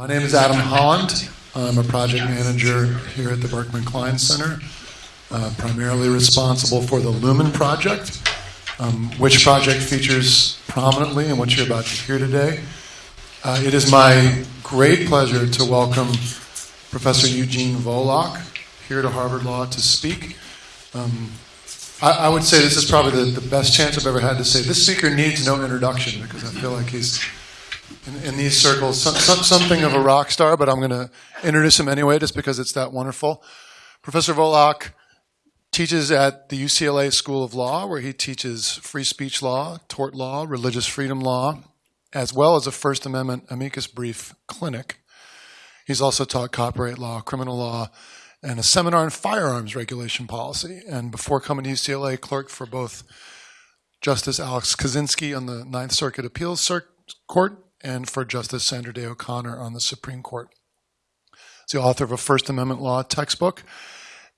My name is Adam Holland. I'm a project manager here at the Berkman Klein Center, uh, primarily responsible for the Lumen project, um, which project features prominently in what you're about to hear today. Uh, it is my great pleasure to welcome Professor Eugene Volokh here to Harvard Law to speak. Um, I, I, would say this is probably the, the best chance I've ever had to say this speaker needs no introduction because I feel like he's in, in these circles some, some, something of a rock star, but I'm going to introduce him anyway just because it's that wonderful. Professor Volokh teaches at the UCLA School of Law, where he teaches free speech law, tort law, religious freedom law, as well as a First Amendment amicus brief clinic. He's also taught copyright law, criminal law, and a seminar on firearms regulation policy. And before coming to UCLA, clerked for both Justice Alex Kozinski on the Ninth Circuit Appeals Court and for Justice Sandra Day O'Connor on the Supreme Court. He's the author of a First Amendment law textbook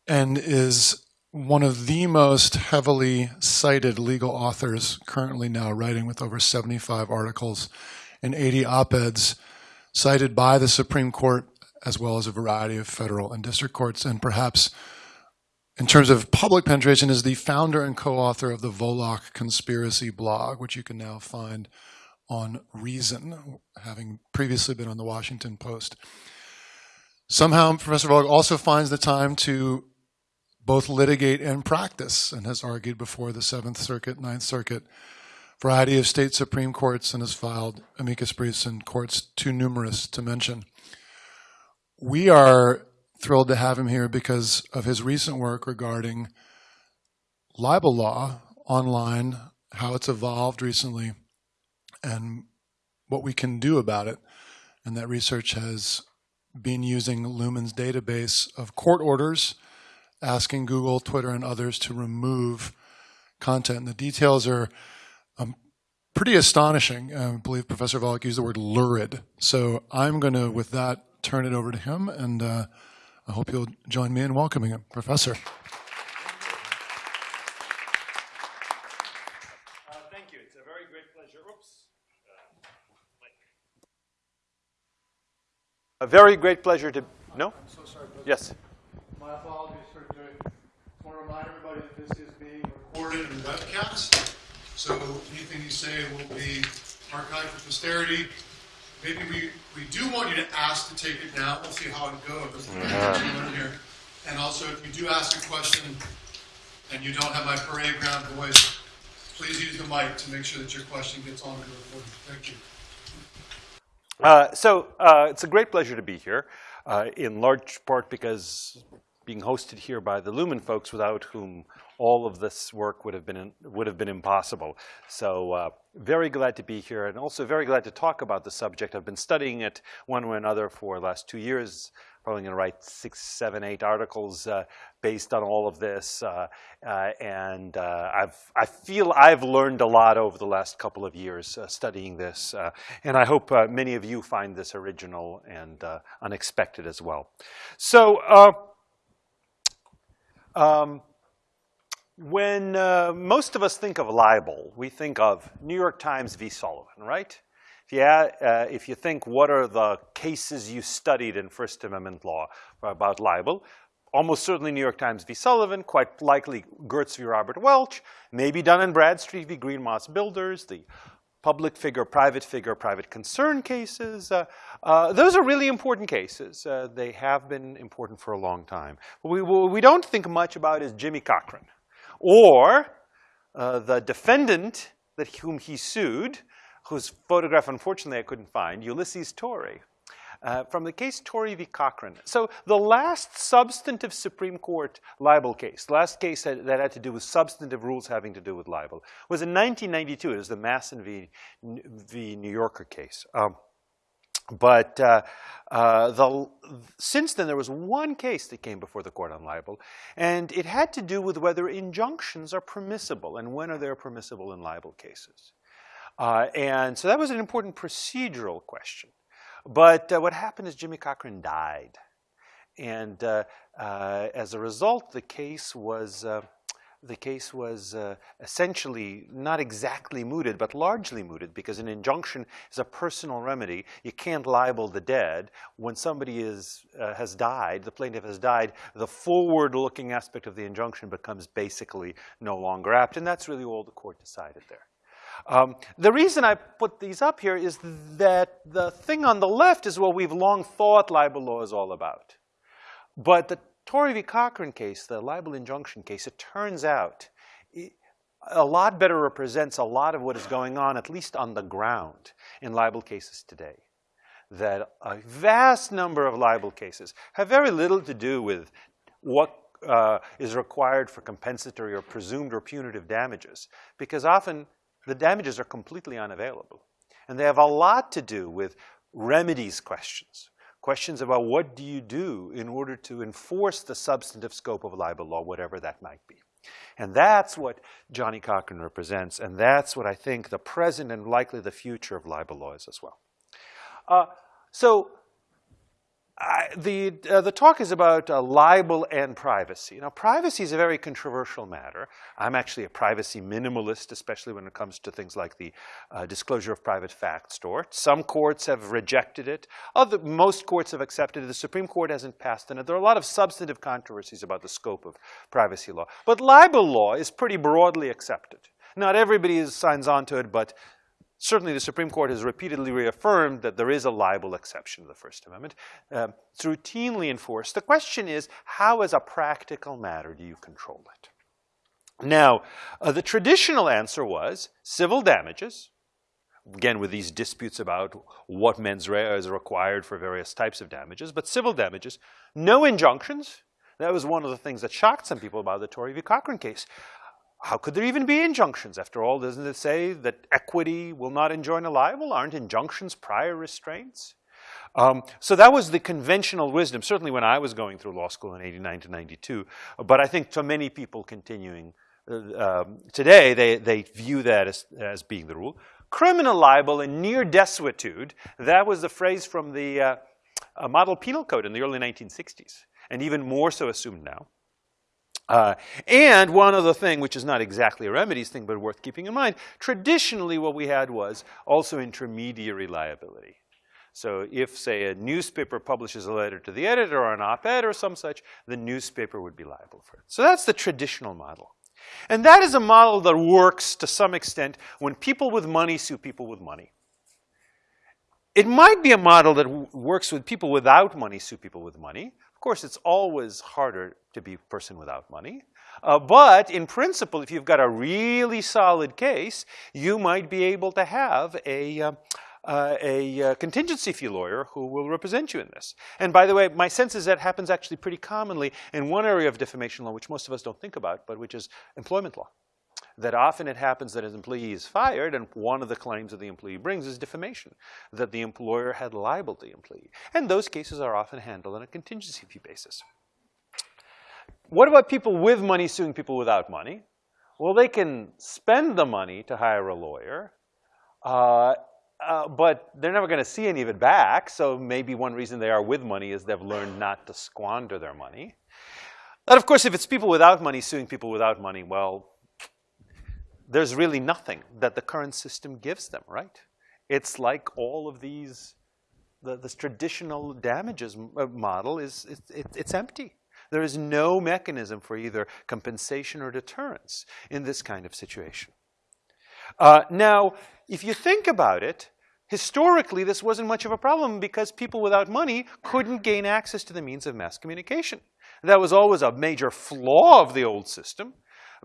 and is one of the most heavily cited legal authors currently now writing with over 75 articles and 80 op-eds cited by the Supreme Court as well as a variety of federal and district courts and perhaps in terms of public penetration is the founder and co-author of the Volokh Conspiracy blog, which you can now find on Reason, having previously been on the Washington Post. Somehow, Professor Volokh also finds the time to both litigate and practice and has argued before the Seventh Circuit, Ninth Circuit, variety of state Supreme Courts and has filed amicus briefs in courts too numerous to mention. We are thrilled to have him here because of his recent work regarding libel law online, how it's evolved recently, and what we can do about it. And that research has been using Lumen's database of court orders asking Google, Twitter, and others to remove content. And The details are um, pretty astonishing. I believe Professor Volokh used the word lurid. So I'm going to, with that, turn it over to him, and uh, I hope you'll join me in welcoming him. Professor. Uh, thank you. It's a very great pleasure. Oops. A very great pleasure to. No? I'm so sorry. Yes. My apologies for doing. I want to remind everybody that this is being recorded and webcast. So anything you say will be archived for posterity. Maybe we, we do want you to ask to take it down. We'll see how it goes. Mm-hmm. And also, if you do ask a question and you don't have my parade ground voice, please use the mic to make sure that your question gets on the recording. Thank you. Uh, so uh, it's a great pleasure to be here, uh, in large part because being hosted here by the Lumen folks without whom all of this work would have been would have been impossible. So uh, very glad to be here and also very glad to talk about the subject. I've been studying it one way or another for the last two years. Probably going to write six, seven, eight articles uh, based on all of this, uh, uh and uh, I've I feel I've learned a lot over the last couple of years uh, studying this, and I hope many of you find this original and unexpected as well. So. Um, when uh, most of us think of libel, we think of New York Times v. Sullivan, right? You, uh, if you think what are the cases you studied in First Amendment law about libel, almost certainly New York Times v. Sullivan, quite likely Gertz v. Robert Welch, maybe Dun & Bradstreet v. Greenmoss Builders, the public figure, private figure, private concern cases. Uh, uh, those are really important cases. Uh, they have been important for a long time. What we, what we don't think much about is Johnnie Cochran or uh, the defendant that whom he sued, whose photograph unfortunately I couldn't find, Ulysses Tory uh, from the case Tory v. Cochran. So the last substantive Supreme Court libel case, last case that, that, had to do with substantive rules having to do with libel, was in 1992. It was the Masson v. v. New Yorker case. Um, but uh, uh, the, since then, there was one case that came before the court on libel, and it had to do with whether injunctions are permissible and when are they permissible in libel cases. Uh, and so that was an important procedural question. But uh, what happened is Johnnie Cochran died. And uh, uh, as a result, the case was, uh, the case was uh, essentially not exactly mooted, but largely mooted, because an injunction is a personal remedy. You can't libel the dead. When somebody is, has died, the plaintiff has died, the forward-looking aspect of the injunction becomes basically no longer apt, and that's really all the court decided there. Um, the reason I put these up here is that the thing on the left is what we've long thought libel law is all about. But the Tory v. Cochran case, the libel injunction case, it turns out a lot better represents a lot of what is going on, at least on the ground, in libel cases today. That a vast number of libel cases have very little to do with what uh, is required for compensatory or presumed or punitive damages, because often the damages are completely unavailable. And they have a lot to do with remedies questions questions about what do you do in order to enforce the substantive scope of libel law, whatever that might be. And that's what Johnnie Cochran represents, and that's what I think the present and likely the future of libel law is as well. Uh, so I, the, uh, the talk is about uh, libel and privacy. Now, privacy is a very controversial matter. I'm actually a privacy minimalist, especially when it comes to things like the uh, disclosure of private facts tort. Some courts have rejected it. Other, most courts have accepted it. The Supreme Court hasn't passed it. There are a lot of substantive controversies about the scope of privacy law. But libel law is pretty broadly accepted. Not everybody signs on to it, but certainly the Supreme Court has repeatedly reaffirmed that there is a libel exception to the First Amendment. It's routinely enforced. The question is, how as a practical matter do you control it? Now, uh, the traditional answer was civil damages, again with these disputes about what mens rea is required for various types of damages, but civil damages, no injunctions. That was one of the things that shocked some people about the Tory v. Cochran case how could there even be injunctions? After all, doesn't it say that equity will not enjoin a libel? Aren't injunctions prior restraints? Um, so that was the conventional wisdom, certainly when I was going through law school in 89 to 92. But I think to many people continuing uh, um, today, they, they view that as, as being the rule. Criminal libel and near desuetude, that was the phrase from the uh, model penal code in the early 1960s, and even more so assumed now. Uh, and one other thing, which is not exactly a remedies thing, but worth keeping in mind, traditionally what we had was also intermediary liability. So if, say, a newspaper publishes a letter to the editor or an op-ed or some such, the newspaper would be liable for it. So that's the traditional model. And that is a model that works to some extent when people with money sue people with money. It might be a model that works with people without money sue people with money course, it's always harder to be a person without money. Uh, but in principle, if you've got a really solid case, you might be able to have a, uh, uh, a uh, contingency fee lawyer who will represent you in this. And by the way, my sense is that happens actually pretty commonly in one area of defamation law, which most of us don't think about, but which is employment law that often it happens that an employee is fired and one of the claims that the employee brings is defamation, that the employer had libeled the employee. And those cases are often handled on a contingency fee basis. What about people with money suing people without money? Well, they can spend the money to hire a lawyer, uh, uh, but they're never going to see any of it back. So maybe one reason they are with money is they've learned not to squander their money. And of course, if it's people without money suing people without money, well, there's really nothing that the current system gives them, right? It's like all of these, the, this traditional damages uh, model is, it, it, it's empty. There is no mechanism for either compensation or deterrence in this kind of situation. Uh, now, if you think about it, historically this wasn't much of a problem because people without money couldn't gain access to the means of mass communication. That was always a major flaw of the old system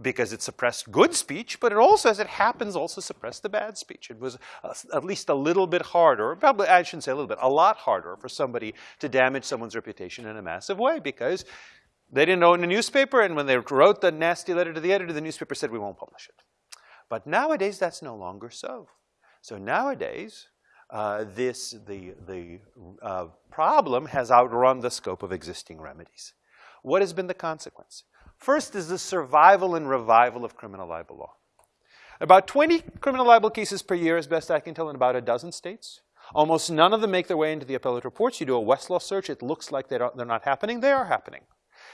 because it suppressed good speech, but it also, as it happens, also suppressed the bad speech. It was at least a little bit harder, probably I shouldn't say a little bit, a lot harder for somebody to damage someone's reputation in a massive way because they didn't own a newspaper, and when they wrote the nasty letter to the editor, the newspaper said, we won't publish it. But nowadays, that's no longer so. So nowadays, uh, this, the, the uh, problem has outrun the scope of existing remedies. What has been the consequence? First is the survival and revival of criminal libel law. About 20 criminal libel cases per year, as best I can tell, in about a dozen states. Almost none of them make their way into the appellate reports. You do a Westlaw search, it looks like they they're not happening. They are happening.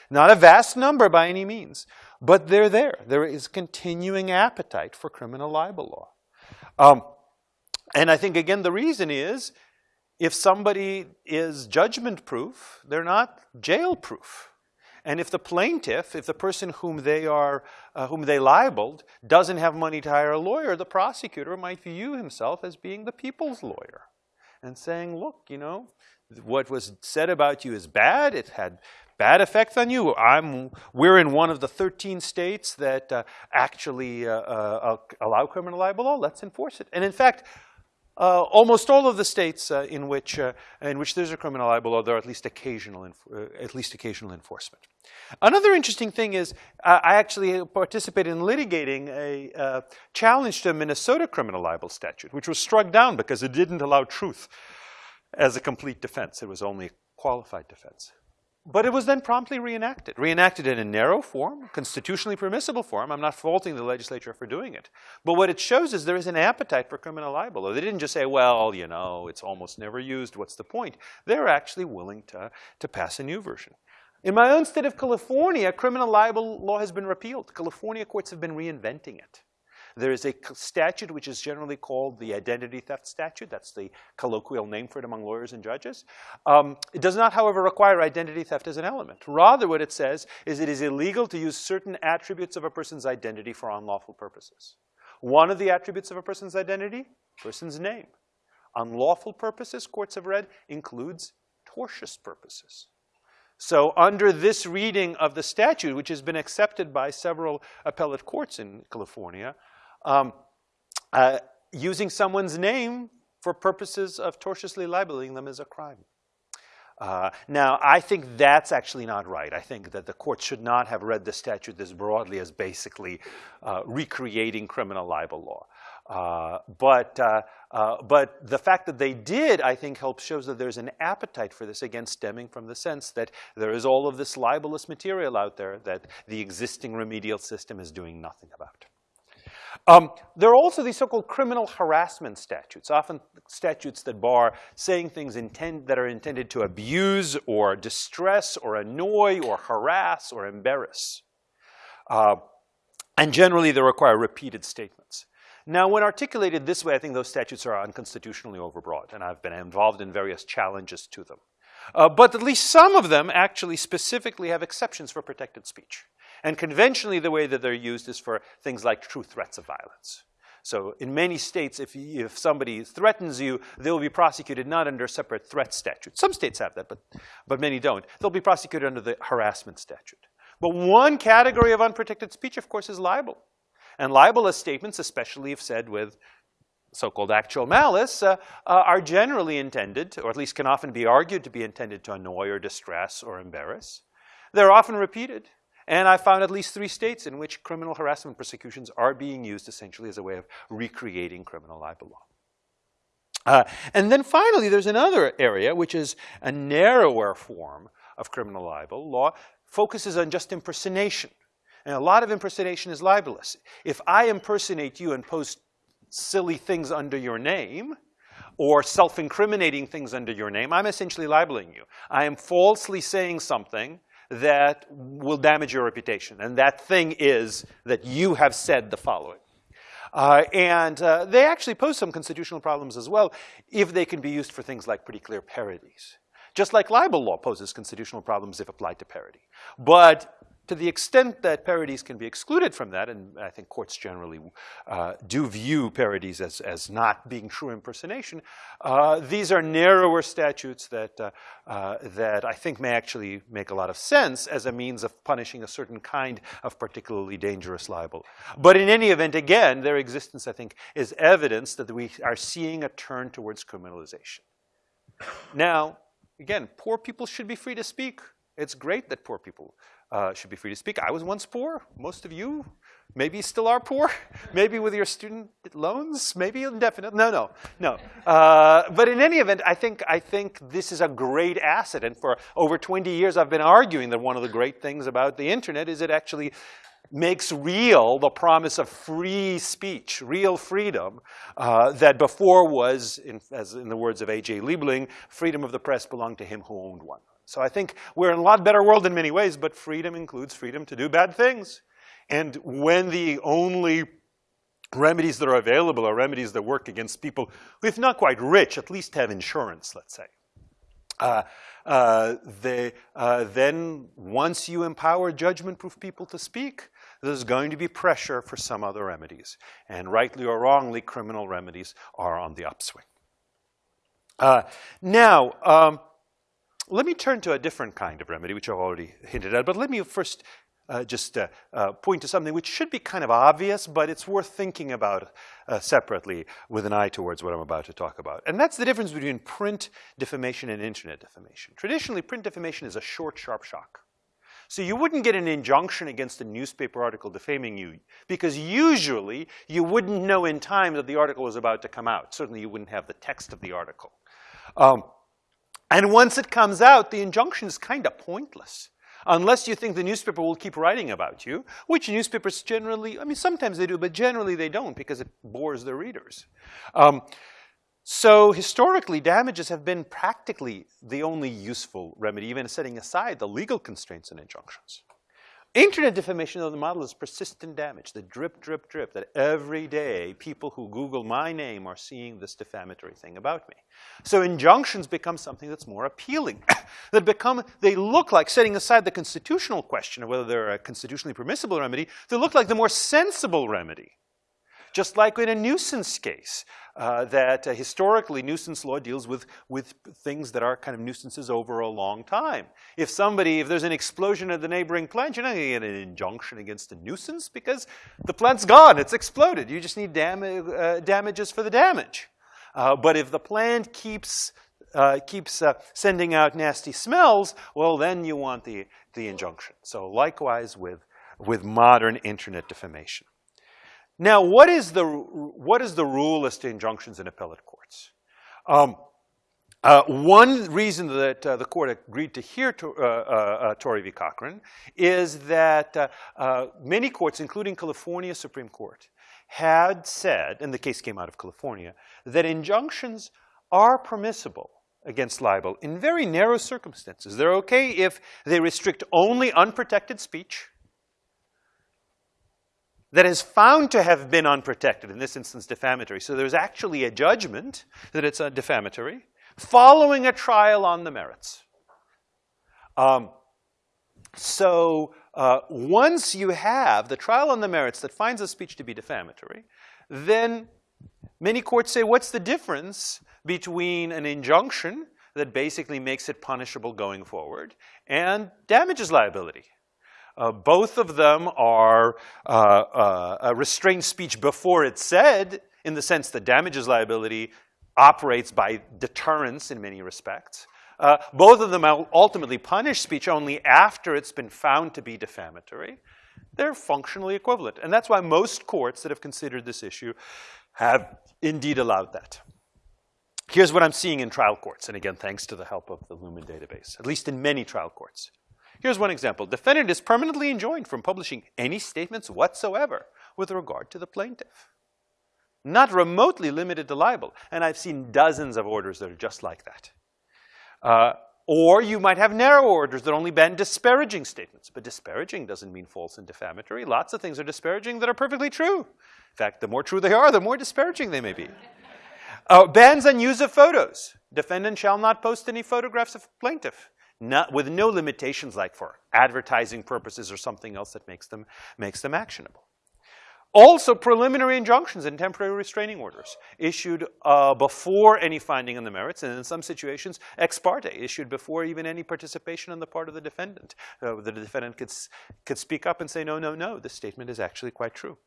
Not a vast number by any means, but they're there. There is continuing appetite for criminal libel law. Um, and I think, again, the reason is if somebody is judgment proof, they're not jail proof. And if the plaintiff, if the person whom they are, uh, whom they libeled, doesn't have money to hire a lawyer, the prosecutor might view himself as being the people's lawyer and saying, look, you know, what was said about you is bad. It had bad effect on you. I'm, we're in one of the 13 states that uh, actually uh, uh, allow criminal libel law. Let's enforce it. And in fact, uh, almost all of the states uh, in which uh, in which there's a criminal libel law, there are at least occasional at least occasional enforcement. Another interesting thing is I actually participated in litigating a challenge to a Minnesota criminal libel statute, which was struck down because it didn't allow truth as a complete defense. It was only a qualified defense. But it was then promptly reenacted, reenacted in a narrow form, constitutionally permissible form. I'm not faulting the legislature for doing it. But what it shows is there is an appetite for criminal libel. They didn't just say, well, you know, it's almost never used, what's the point? They're actually willing to, to pass a new version. In my own state of California, criminal libel law has been repealed. California courts have been reinventing it. There is a statute which is generally called the identity theft statute. That's the colloquial name for it among lawyers and judges. Um, it does not, however, require identity theft as an element. Rather, what it says is it is illegal to use certain attributes of a person's identity for unlawful purposes. One of the attributes of a person's identity, person's name. Unlawful purposes, courts have read, includes tortious purposes. So under this reading of the statute, which has been accepted by several appellate courts in California, um, uh, using someone's name for purposes of tortiously libeling them is a crime. Uh, now, I think that's actually not right. I think that the court should not have read the statute as broadly as basically uh, recreating criminal libel law. Uh, but, uh, uh, but the fact that they did, I think, helps shows that there's an appetite for this, again, stemming from the sense that there is all of this libelous material out there that the existing remedial system is doing nothing about. Um, there are also these so-called criminal harassment statutes, often statutes that bar saying things intend, that are intended to abuse or distress or annoy or harass or embarrass. Uh, and generally, they require repeated statements. Now, when articulated this way, I think those statutes are unconstitutionally overbroad, and I've been involved in various challenges to them. Uh, but at least some of them actually specifically have exceptions for protected speech. And conventionally, the way that they're used is for things like true threats of violence. So in many states, if, if somebody threatens you, they'll be prosecuted not under a separate threat statute. Some states have that, but, but many don't. They'll be prosecuted under the harassment statute. But one category of unprotected speech, of course, is libel. And libelous statements, especially if said with so-called actual malice, uh, uh, are generally intended, or at least can often be argued to be intended to annoy or distress or embarrass. They're often repeated. And I found at least three states in which criminal harassment prosecutions are being used essentially as a way of recreating criminal libel law. Uh, and then finally, there's another area, which is a narrower form of criminal libel law, focuses on just impersonation. And a lot of impersonation is libelous. If I impersonate you and post silly things under your name, or self-incriminating things under your name, I'm essentially libeling you. I am falsely saying something that will damage your reputation. And that thing is that you have said the following. Uh, and uh, they actually pose some constitutional problems as well if they can be used for things like pretty clear parodies. Just like libel law poses constitutional problems if applied to parody. But to the extent that parodies can be excluded from that, and I think courts generally uh, do view parodies as, as not being true impersonation, uh, these are narrower statutes that, uh, uh, that I think may actually make a lot of sense as a means of punishing a certain kind of particularly dangerous libel. But in any event, again, their existence, I think, is evidence that we are seeing a turn towards criminalization. Now, again, poor people should be free to speak. It's great that poor people uh, should be free to speak. I was once poor. Most of you maybe still are poor. maybe with your student loans. Maybe indefinite. No, no, no. Uh, but in any event, I think, I think this is a great asset. And for over 20 years, I've been arguing that one of the great things about the internet is it actually makes real the promise of free speech, real freedom, uh, that before was, in, as in the words of A.J. Liebling, freedom of the press belonged to him who owned one. So I think we're in a lot better world in many ways, but freedom includes freedom to do bad things. And when the only remedies that are available are remedies that work against people who, if not quite rich, at least have insurance, let's say. Uh, uh, they, uh, then once you empower judgment-proof people to speak, there's going to be pressure for some other remedies. And rightly or wrongly, criminal remedies are on the upswing. Uh, now, um, let me turn to a different kind of remedy, which I've already hinted at, but let me first uh, just uh, uh, point to something which should be kind of obvious, but it's worth thinking about uh, separately with an eye towards what I'm about to talk about. And that's the difference between print defamation and internet defamation. Traditionally, print defamation is a short, sharp shock. So you wouldn't get an injunction against a newspaper article defaming you because usually you wouldn't know in time that the article was about to come out. Certainly you wouldn't have the text of the article. Um, and once it comes out, the injunction is kind of pointless unless you think the newspaper will keep writing about you, which newspapers generally, I mean, sometimes they do, but generally they don't because it bores their readers. Um, so historically, damages have been practically the only useful remedy, even setting aside the legal constraints and injunctions. Internet defamation of the model is persistent damage, the drip, drip, drip, that every day people who Google my name are seeing this defamatory thing about me. So injunctions become something that's more appealing, that become, they look like, setting aside the constitutional question of whether they're a constitutionally permissible remedy, they look like the more sensible remedy. Just like in a nuisance case, uh, that uh, historically nuisance law deals with, with things that are kind of nuisances over a long time. If somebody, if there's an explosion at the neighboring plant, you're not going to get an injunction against a nuisance because the plant's gone, it's exploded. You just need dam uh, damages for the damage. Uh, but if the plant keeps uh, keeps uh, sending out nasty smells, well, then you want the, the injunction. So likewise with, with modern internet defamation. Now, what is the, what is the rule as to injunctions in appellate courts? Um, uh, one reason that uh, the court agreed to hear to, uh, uh, uh Tory v. Cochran is that uh, many courts, including California Supreme Court, had said, and the case came out of California, that injunctions are permissible against libel in very narrow circumstances. They're okay if they restrict only unprotected speech, that is found to have been unprotected, in this instance defamatory. So there's actually a judgment that it's a defamatory, following a trial on the merits. Um, so uh, once you have the trial on the merits that finds a speech to be defamatory, then many courts say, what's the difference between an injunction that basically makes it punishable going forward and damages liability? Uh, both of them are uh, uh, restrained speech before it's said, in the sense that damages liability operates by deterrence in many respects. Uh, both of them ultimately punish speech only after it's been found to be defamatory. They're functionally equivalent. And that's why most courts that have considered this issue have indeed allowed that. Here's what I'm seeing in trial courts, and again, thanks to the help of the Lumen database, at least in many trial courts. Here's one example. Defendant is permanently enjoined from publishing any statements whatsoever with regard to the plaintiff. Not remotely limited to libel. And I've seen dozens of orders that are just like that. Uh, or you might have narrow orders that only ban disparaging statements. But disparaging doesn't mean false and defamatory. Lots of things are disparaging that are perfectly true. In fact, the more true they are, the more disparaging they may be. Uh, bans on use of photos. Defendant shall not post any photographs of plaintiff not, with no limitations like for advertising purposes or something else that makes them, makes them actionable. Also, preliminary injunctions and temporary restraining orders issued uh, before any finding on the merits, and in some situations, ex parte, issued before even any participation on the part of the defendant. Uh, the defendant could, could speak up and say, no, no, no, this statement is actually quite true.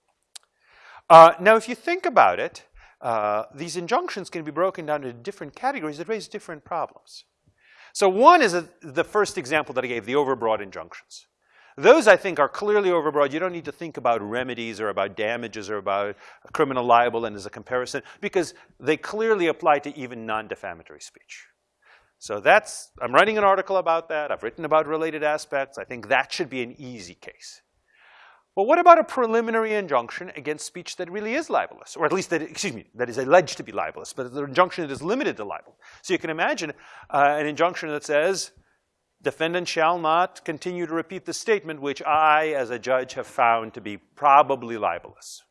Uh, now, if you think about it, uh, these injunctions can be broken down into different categories that raise different problems. So one is a, the first example that I gave, the overbroad injunctions. Those, I think, are clearly overbroad. You don't need to think about remedies or about damages or about criminal libel and as a comparison because they clearly apply to even non-defamatory speech. So that's, I'm writing an article about that. I've written about related aspects. I think that should be an easy case. Well, what about a preliminary injunction against speech that really is libelous, or at least that, excuse me, that is alleged to be libelous, but the injunction that is limited to libel? So you can imagine uh, an injunction that says, defendant shall not continue to repeat the statement which I, as a judge, have found to be probably libelous.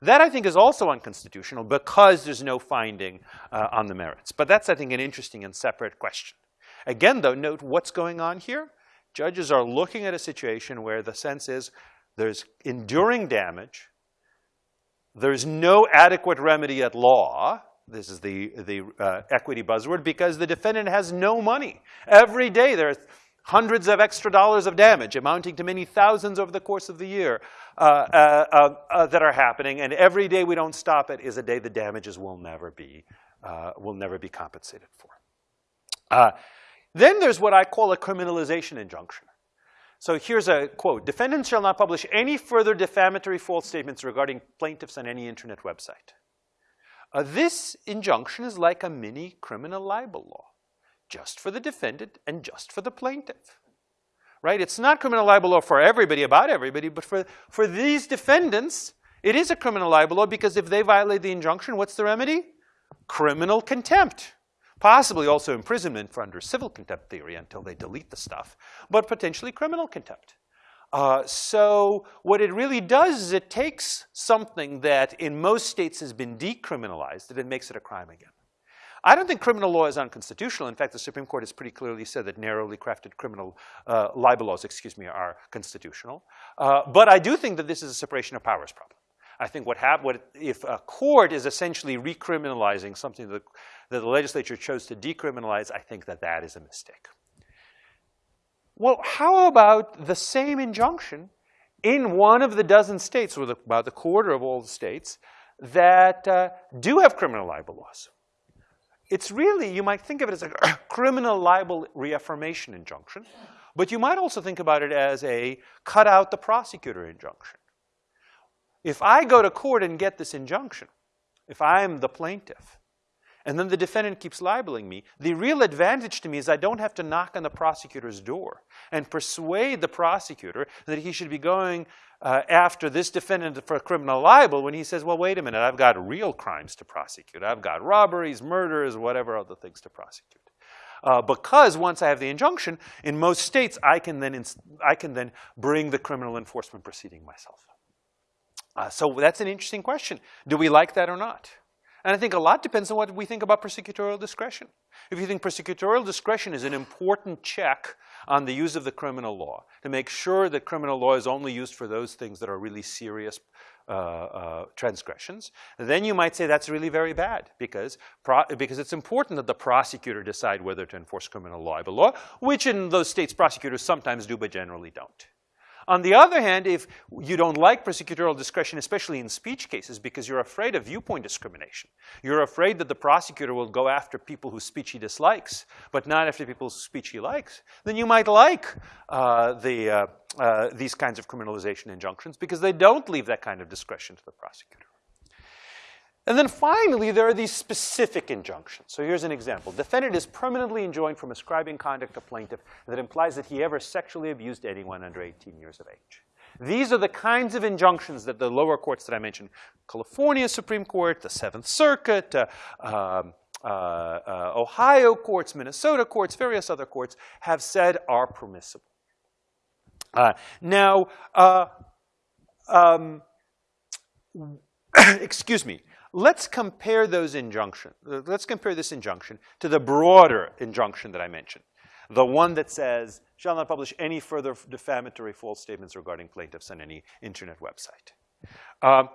That, I think, is also unconstitutional because there's no finding uh, on the merits. But that's, I think, an interesting and separate question. Again, though, note what's going on here. Judges are looking at a situation where the sense is there's enduring damage, there's no adequate remedy at law, this is the, the uh, equity buzzword, because the defendant has no money. Every day there are hundreds of extra dollars of damage, amounting to many thousands over the course of the year, uh, uh, uh, uh that are happening. And every day we don't stop it is a day the damages will never be, uh, will never be compensated for. Then there's what I call a criminalization injunction. So here's a quote. Defendants shall not publish any further defamatory false statements regarding plaintiffs on any internet website. Uh, this injunction is like a mini criminal libel law, just for the defendant and just for the plaintiff. Right? It's not criminal libel law for everybody, about everybody, but for, for these defendants, it is a criminal libel law because if they violate the injunction, what's the remedy? Criminal contempt. Possibly also imprisonment for under civil contempt theory until they delete the stuff, but potentially criminal contempt. Uh, so what it really does is it takes something that in most states has been decriminalized and it makes it a crime again. I don't think criminal law is unconstitutional. In fact, the Supreme Court has pretty clearly said that narrowly crafted criminal uh, libel laws, excuse me, are constitutional. Uh, but I do think that this is a separation of powers problem. I think what, hap- what if a court is essentially recriminalizing something that, that the legislature chose to decriminalize, I think that that is a mistake. Well, how about the same injunction in one of the dozen states, or the, about a quarter of all the states, that uh, do have criminal libel laws? It's really, you might think of it as a criminal libel reaffirmation injunction, but you might also think about it as a cut out the prosecutor injunction. If I go to court and get this injunction, if I'm the plaintiff, and then the defendant keeps libeling me, the real advantage to me is I don't have to knock on the prosecutor's door and persuade the prosecutor that he should be going uh, after this defendant for criminal libel when he says, well, wait a minute, I've got real crimes to prosecute. I've got robberies, murders, whatever other things to prosecute. Uh, because once I have the injunction, in most states, I can then, I can then bring the criminal enforcement proceeding myself. Uh, so that's an interesting question. Do we like that or not? And I think a lot depends on what we think about prosecutorial discretion. If you think prosecutorial discretion is an important check on the use of the criminal law to make sure that criminal law is only used for those things that are really serious uh, uh, transgressions, then you might say that's really very bad because, because it's important that the prosecutor decide whether to enforce criminal libel law, which in those states prosecutors sometimes do but generally don't. On the other hand, if you don't like prosecutorial discretion, especially in speech cases, because you're afraid of viewpoint discrimination, you're afraid that the prosecutor will go after people whose speech he dislikes, but not after people's speech he likes, then you might like uh, the, uh, uh, these kinds of criminalization injunctions because they don't leave that kind of discretion to the prosecutor. And then finally, there are these specific injunctions. So here's an example. Defendant is permanently enjoined from ascribing conduct to plaintiff that implies that he ever sexually abused anyone under 18 years of age. These are the kinds of injunctions that the lower courts that I mentioned, California Supreme Court, the Seventh Circuit, uh, um, uh, uh, Ohio courts, Minnesota courts, various other courts have said are permissible. Uh, now, uh, um, excuse me, Let's compare those injunctions. Let's compare this injunction to the broader injunction that I mentioned. The one that says, shall not publish any further defamatory false statements regarding plaintiffs on any internet website. Um,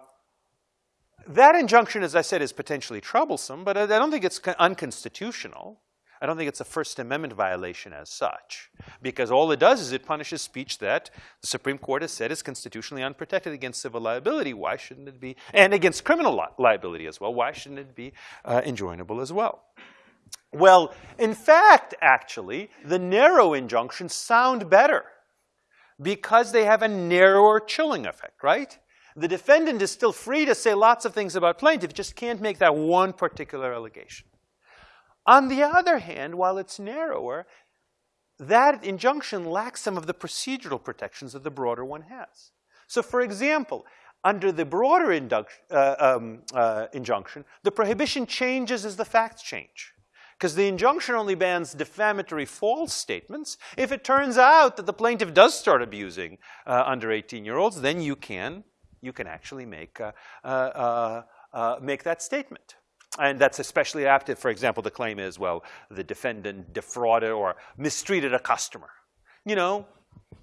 that injunction, as I said, is potentially troublesome, but I don't think it's unconstitutional. I don't think it's a First Amendment violation as such, because all it does is it punishes speech that the Supreme Court has said is constitutionally unprotected against civil liability. Why shouldn't it be? And against criminal li liability as well. Why shouldn't it be uh, enjoinable as well? Well, in fact, actually, the narrow injunctions sound better because they have a narrower chilling effect, right? The defendant is still free to say lots of things about plaintiff, just can't make that one particular allegation. On the other hand, while it's narrower, that injunction lacks some of the procedural protections that the broader one has. So for example, under the broader uh, um, uh, injunction, the prohibition changes as the facts change. Because the injunction only bans defamatory false statements. If it turns out that the plaintiff does start abusing uh, under 18-year-olds, then you can, you can actually make, uh, uh, uh, make that statement. And that's especially apt if, for example, the claim is, well, the defendant defrauded or mistreated a customer. You know,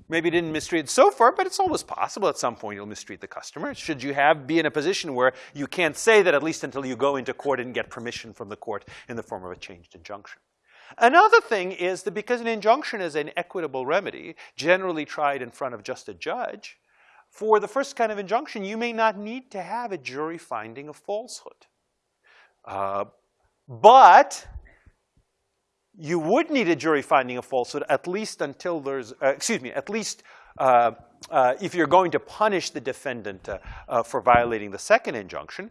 maybe didn't mistreat so far, but it's always possible at some point you'll mistreat the customer. Should you have be in a position where you can't say that at least until you go into court and get permission from the court in the form of a changed injunction. Another thing is that because an injunction is an equitable remedy, generally tried in front of just a judge, for the first kind of injunction, you may not need to have a jury finding of falsehood. Uh, but you would need a jury finding of falsehood at least until there's, uh, excuse me, at least uh, uh, if you're going to punish the defendant uh, uh, for violating the second injunction,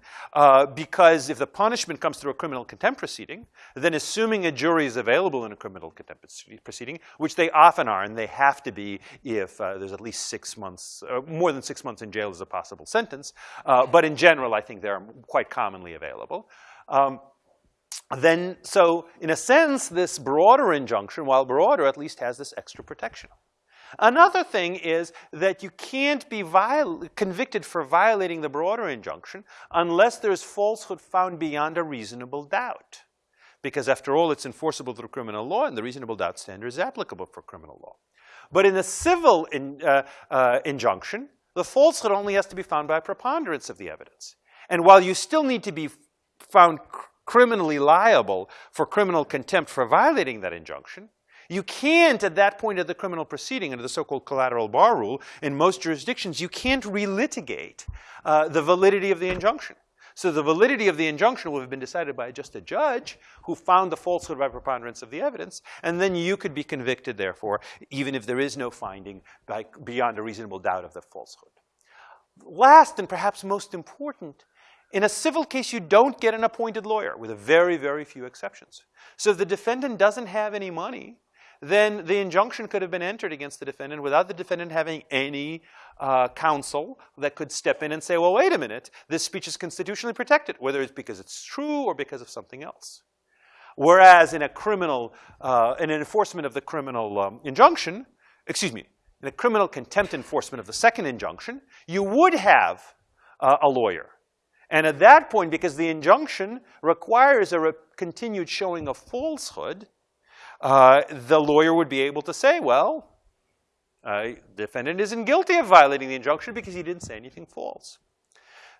because if the punishment comes through a criminal contempt proceeding, then assuming a jury is available in a criminal contempt proceeding, which they often are, and they have to be if there's at least six months, more than six months in jail is a possible sentence, but in general, I think they're quite commonly available. Um, then, so in a sense, this broader injunction, while broader, at least has this extra protection. Another thing is that you can't be convicted for violating the broader injunction unless there's falsehood found beyond a reasonable doubt. Because after all, it's enforceable through criminal law, and the reasonable doubt standard is applicable for criminal law. But in a civil in, uh, uh, injunction, the falsehood only has to be found by preponderance of the evidence. And while you still need to be found criminally liable for criminal contempt for violating that injunction, you can't, at that point of the criminal proceeding, under the so-called collateral bar rule, in most jurisdictions, you can't relitigate uh, the validity of the injunction. So the validity of the injunction will have been decided by just a judge who found the falsehood by preponderance of the evidence, and then you could be convicted, therefore, even if there is no finding by, beyond a reasonable doubt of the falsehood. Last, and perhaps most important, in a civil case, you don't get an appointed lawyer, with a very, very few exceptions. So if the defendant doesn't have any money, then the injunction could have been entered against the defendant without the defendant having any uh, counsel that could step in and say, well, wait a minute, this speech is constitutionally protected, whether it's because it's true or because of something else. Whereas in a criminal, uh, in an enforcement of the criminal um, injunction, excuse me, in a criminal contempt enforcement of the second injunction, you would have uh, a lawyer and at that point, because the injunction requires a continued showing of falsehood, uh, the lawyer would be able to say, well, uh, defendant isn't guilty of violating the injunction because he didn't say anything false.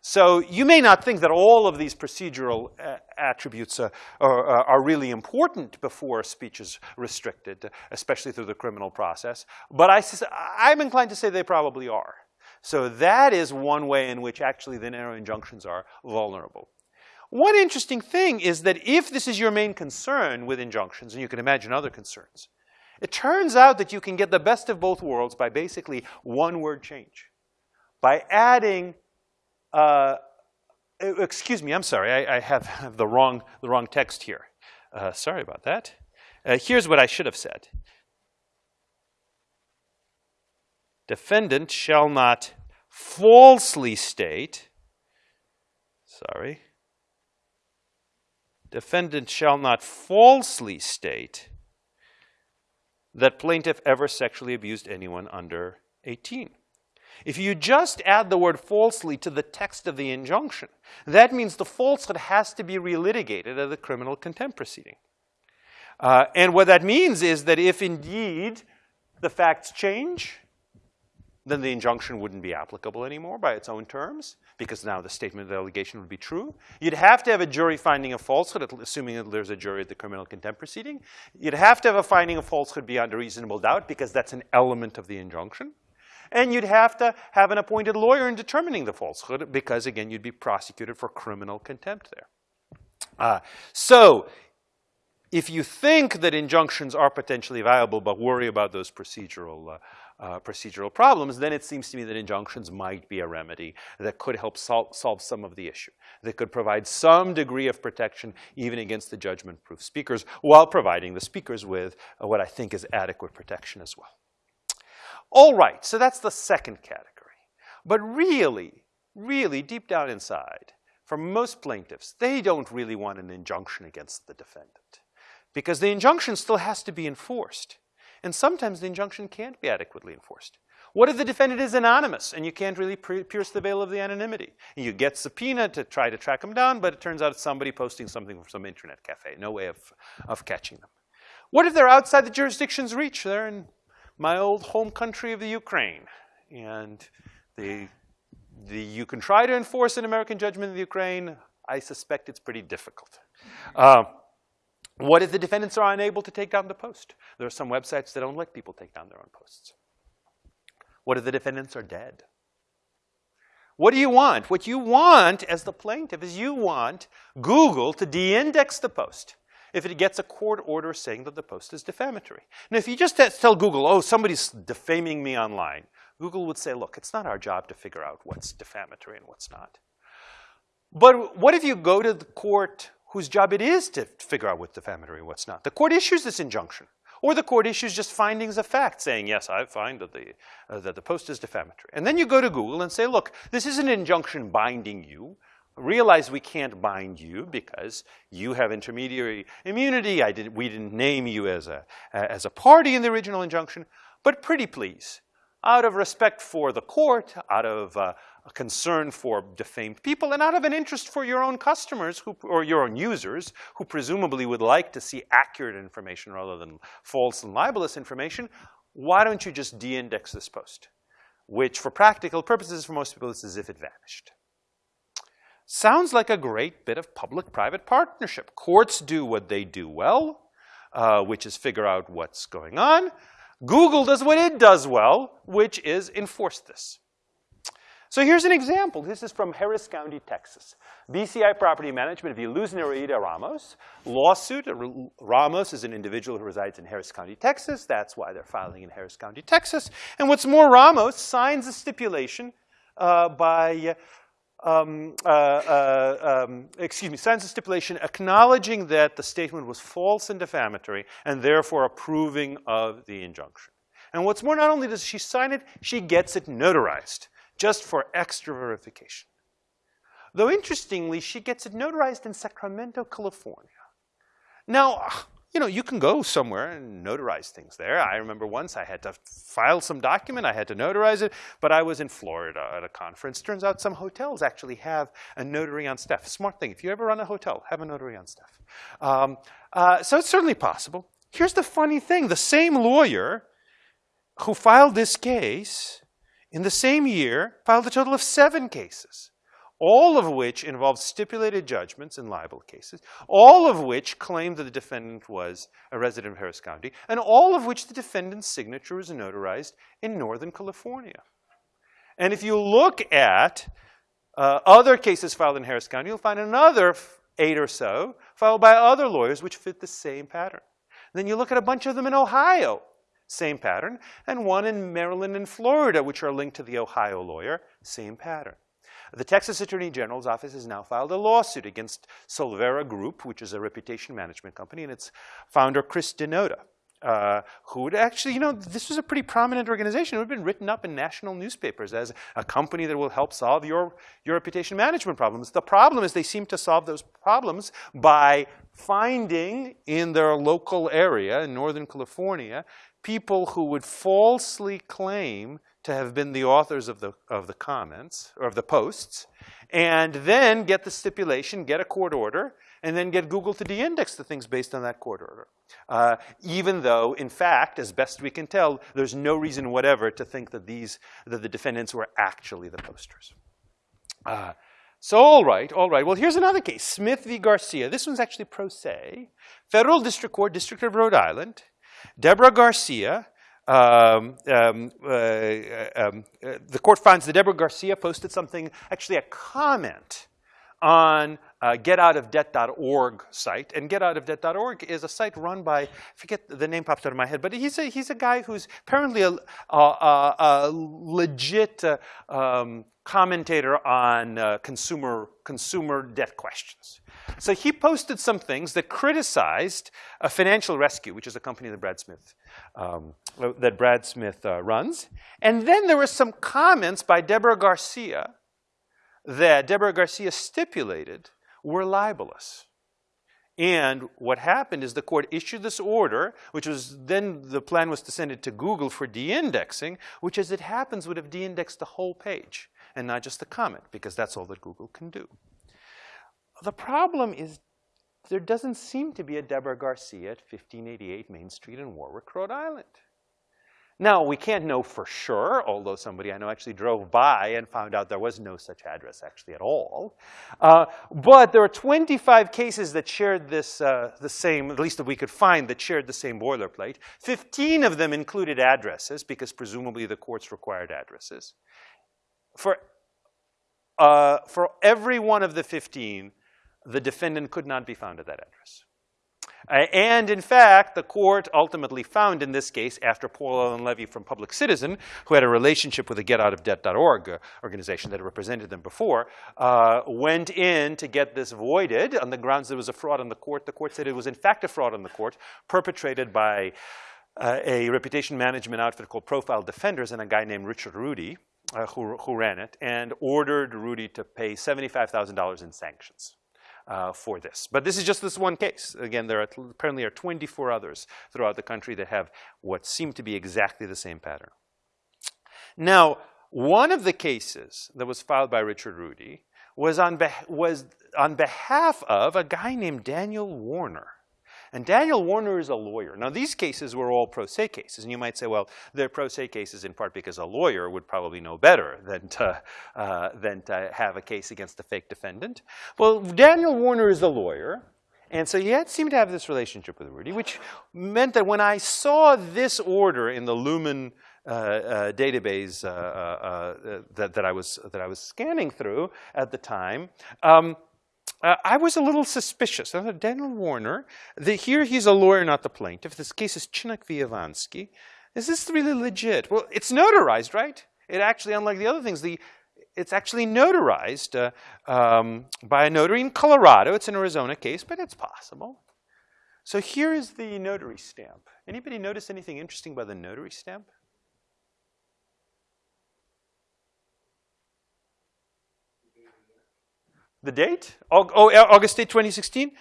So you may not think that all of these procedural uh, attributes uh, are, uh, are, really important before speech is restricted, especially through the criminal process. But I, I'm inclined to say they probably are. So that is one way in which actually the narrow injunctions are vulnerable. One interesting thing is that if this is your main concern with injunctions, and you can imagine other concerns, it turns out that you can get the best of both worlds by basically one word change. By adding, uh, excuse me, I'm sorry, I, I have, the, wrong, the wrong text here. Uh, sorry about that. Uh, here's what I should have said. Defendant shall not falsely state, sorry, defendant shall not falsely state that plaintiff ever sexually abused anyone under 18. If you just add the word falsely to the text of the injunction, that means the falsehood has to be relitigated at the criminal contempt proceeding. Uh, and what that means is that if indeed the facts change, then the injunction wouldn't be applicable anymore by its own terms, because now the statement of the allegation would be true. You'd have to have a jury finding of falsehood, assuming that there's a jury at the criminal contempt proceeding. You'd have to have a finding of falsehood beyond a reasonable doubt, because that's an element of the injunction. And you'd have to have an appointed lawyer in determining the falsehood, because again, you'd be prosecuted for criminal contempt there. Uh, so if you think that injunctions are potentially viable, but worry about those procedural uh, uh, procedural problems, then it seems to me that injunctions might be a remedy that could help sol solve some of the issue, that could provide some degree of protection even against the judgment-proof speakers, while providing the speakers with uh, what I think is adequate protection as well. All right, so that's the second category. But really, really deep down inside, for most plaintiffs, they don't really want an injunction against the defendant because the injunction still has to be enforced. And sometimes the injunction can't be adequately enforced. What if the defendant is anonymous and you can't really pierce the veil of the anonymity? And you get subpoena to try to track them down, but it turns out it's somebody posting something from some internet cafe. No way of, of catching them. What if they're outside the jurisdiction's reach? They're in my old home country of the Ukraine. And the, the, you can try to enforce an American judgment in the Ukraine. I suspect it's pretty difficult. Uh, what if the defendants are unable to take down the post? There are some websites that don't let people take down their own posts. What if the defendants are dead? What do you want? What you want as the plaintiff is you want Google to de-index the post if it gets a court order saying that the post is defamatory. Now, if you just tell Google, oh, somebody's defaming me online, Google would say, look, it's not our job to figure out what's defamatory and what's not. But what if you go to the court whose job it is to figure out what's defamatory and what's not. The court issues this injunction. Or the court issues just findings of fact saying, yes, I find that the, uh, that the post is defamatory. And then you go to Google and say, look, this is an injunction binding you. Realize we can't bind you because you have intermediary immunity. I did, we didn't name you as a, as a party in the original injunction. But pretty please, out of respect for the court, out of uh, a concern for defamed people, and out of an interest for your own customers who, or your own users, who presumably would like to see accurate information rather than false and libelous information, why don't you just de-index this post? Which, for practical purposes, for most people, is as if it vanished. Sounds like a great bit of public-private partnership. Courts do what they do well, uh, which is figure out what's going on. Google does what it does well, which is enforce this. So here's an example. This is from Harris County, Texas. BCI Property Management, lose Nereida Ramos, lawsuit. Ramos is an individual who resides in Harris County, Texas. That's why they're filing in Harris County, Texas. And what's more, Ramos signs a stipulation uh, by um, uh, uh, um, excuse me, signs a stipulation acknowledging that the statement was false and defamatory and therefore approving of the injunction. And what's more, not only does she sign it, she gets it notarized just for extra verification. Though interestingly, she gets it notarized in Sacramento, California. Now, you know, you can go somewhere and notarize things there. I remember once I had to file some document, I had to notarize it, but I was in Florida at a conference. Turns out some hotels actually have a notary on staff. Smart thing, if you ever run a hotel, have a notary on staff. Um, uh, so it's certainly possible. Here's the funny thing, the same lawyer who filed this case in the same year filed a total of seven cases all of which involved stipulated judgments in libel cases, all of which claimed that the defendant was a resident of Harris County, and all of which the defendant's signature was notarized in Northern California. And if you look at uh, other cases filed in Harris County, you'll find another eight or so filed by other lawyers which fit the same pattern. Then you look at a bunch of them in Ohio, same pattern, and one in Maryland and Florida, which are linked to the Ohio lawyer, same pattern. The Texas Attorney General's office has now filed a lawsuit against Solvera Group, which is a reputation management company, and its founder, Chris Denoda. Uh, who would actually, you know, this was a pretty prominent organization. It would have been written up in national newspapers as a company that will help solve your, your reputation management problems. The problem is they seem to solve those problems by finding in their local area in Northern California people who would falsely claim to have been the authors of the, of the comments, or of the posts, and then get the stipulation, get a court order, and then get Google to de-index the things based on that court order. Uh, even though, in fact, as best we can tell, there's no reason whatever to think that these, that the defendants were actually the posters. Uh, so all right, all right. Well, here's another case, Smith v. Garcia. This one's actually pro se. Federal District Court, District of Rhode Island. Deborah Garcia um, um, uh, um, uh, the court finds that Deborah Garcia posted something, actually a comment on uh, getoutofdebt.org site. And getoutofdebt.org is a site run by, I forget the name pops out of my head, but he's a, he's a guy who's apparently a, a, a, legit uh, um, commentator on uh, consumer, consumer debt questions. So he posted some things that criticized a Financial Rescue, which is a company that Brad Smith um, that Brad Smith uh, runs. And then there were some comments by Deborah Garcia that Deborah Garcia stipulated were libelous. And what happened is the court issued this order, which was then the plan was to send it to Google for de-indexing, which as it happens would have de-indexed the whole page and not just the comment, because that's all that Google can do. The problem is there doesn't seem to be a Deborah Garcia at 1588 Main Street in Warwick, Rhode Island. Now, we can't know for sure, although somebody I know actually drove by and found out there was no such address actually at all. Uh, but there are 25 cases that shared this, uh, the same, at least that we could find, that shared the same boilerplate. 15 of them included addresses, because presumably the courts required addresses. For, uh, for every one of the 15, the defendant could not be found at that address. Uh, and in fact, the court ultimately found in this case, after Paul Alan Levy from Public Citizen, who had a relationship with the GetOutOfDebt.org organization that had represented them before, uh, went in to get this voided on the grounds there was a fraud on the court. The court said it was in fact a fraud on the court perpetrated by uh, a reputation management outfit called Profile Defenders and a guy named Richard Rudy, uh, who, who ran it, and ordered Rudy to pay $75,000 in sanctions uh, for this. But this is just this one case. Again, there are apparently are 24 others throughout the country that have what seem to be exactly the same pattern. Now, one of the cases that was filed by Richard Rudy was on, was on behalf of a guy named Daniel Warner. And Daniel Warner is a lawyer. Now, these cases were all pro se cases. And you might say, well, they're pro se cases in part because a lawyer would probably know better than to, uh, than to have a case against a fake defendant. Well, Daniel Warner is a lawyer. And so he had seemed to have this relationship with Rudy, which meant that when I saw this order in the Lumen uh, uh, database uh, uh, uh that, that, I was, that I was scanning through at the time, um, uh, I was a little suspicious. I thought, Daniel Warner, the, here he's a lawyer, not the plaintiff. This case is Chinak v. Is this really legit? Well, it's notarized, right? It actually, unlike the other things, the, it's actually notarized uh, um, by a notary in Colorado. It's an Arizona case, but it's possible. So here is the notary stamp. Anybody notice anything interesting by the notary stamp? The date? Oh, August 8, 2016?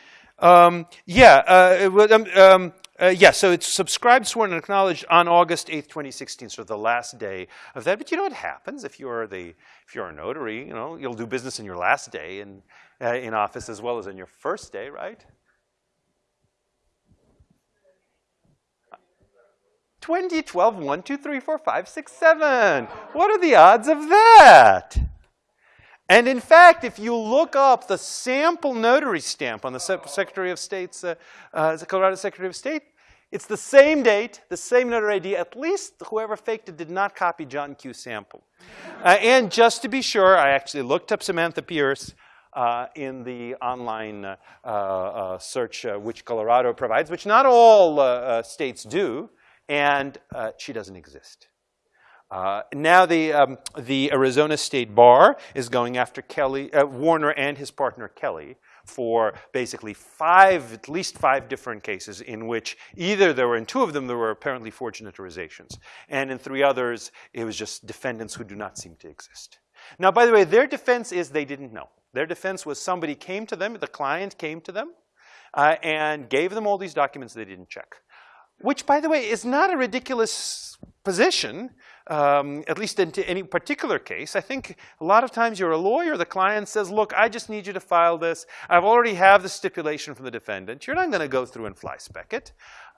Um, yeah, uh, um, um, uh, yeah, so it's subscribed, sworn, and acknowledged on August 8th, 2016, so the last day of that. But you know what happens if you're the if you're a notary, you know, you'll do business in your last day in, uh, in office as well as in your first day, right? 2012, 1, 2, 3, 4, 5, 6, 7. What are the odds of that? And in fact, if you look up the sample notary stamp on the Secretary of State's, uh, uh, the Colorado Secretary of State, it's the same date, the same notary ID. At least whoever faked it did not copy John Q. Sample. Uh, and just to be sure, I actually looked up Samantha Pierce uh, in the online uh, uh, search which Colorado provides, which not all states do, and she doesn't exist. Uh, now the, um, the Arizona State Bar is going after Kelly, uh, Warner and his partner Kelly for basically five, at least five different cases in which either there were, in two of them, there were apparently forged notarizations. And in three others, it was just defendants who do not seem to exist. Now, by the way, their defense is they didn't know. Their defense was somebody came to them, the client came to them, uh, and gave them all these documents they didn't check. Which, by the way, is not a ridiculous position um, at least into any particular case. I think a lot of times you're a lawyer, the client says, look, I just need you to file this. I've already have the stipulation from the defendant. You're not going to go through and fly spec it.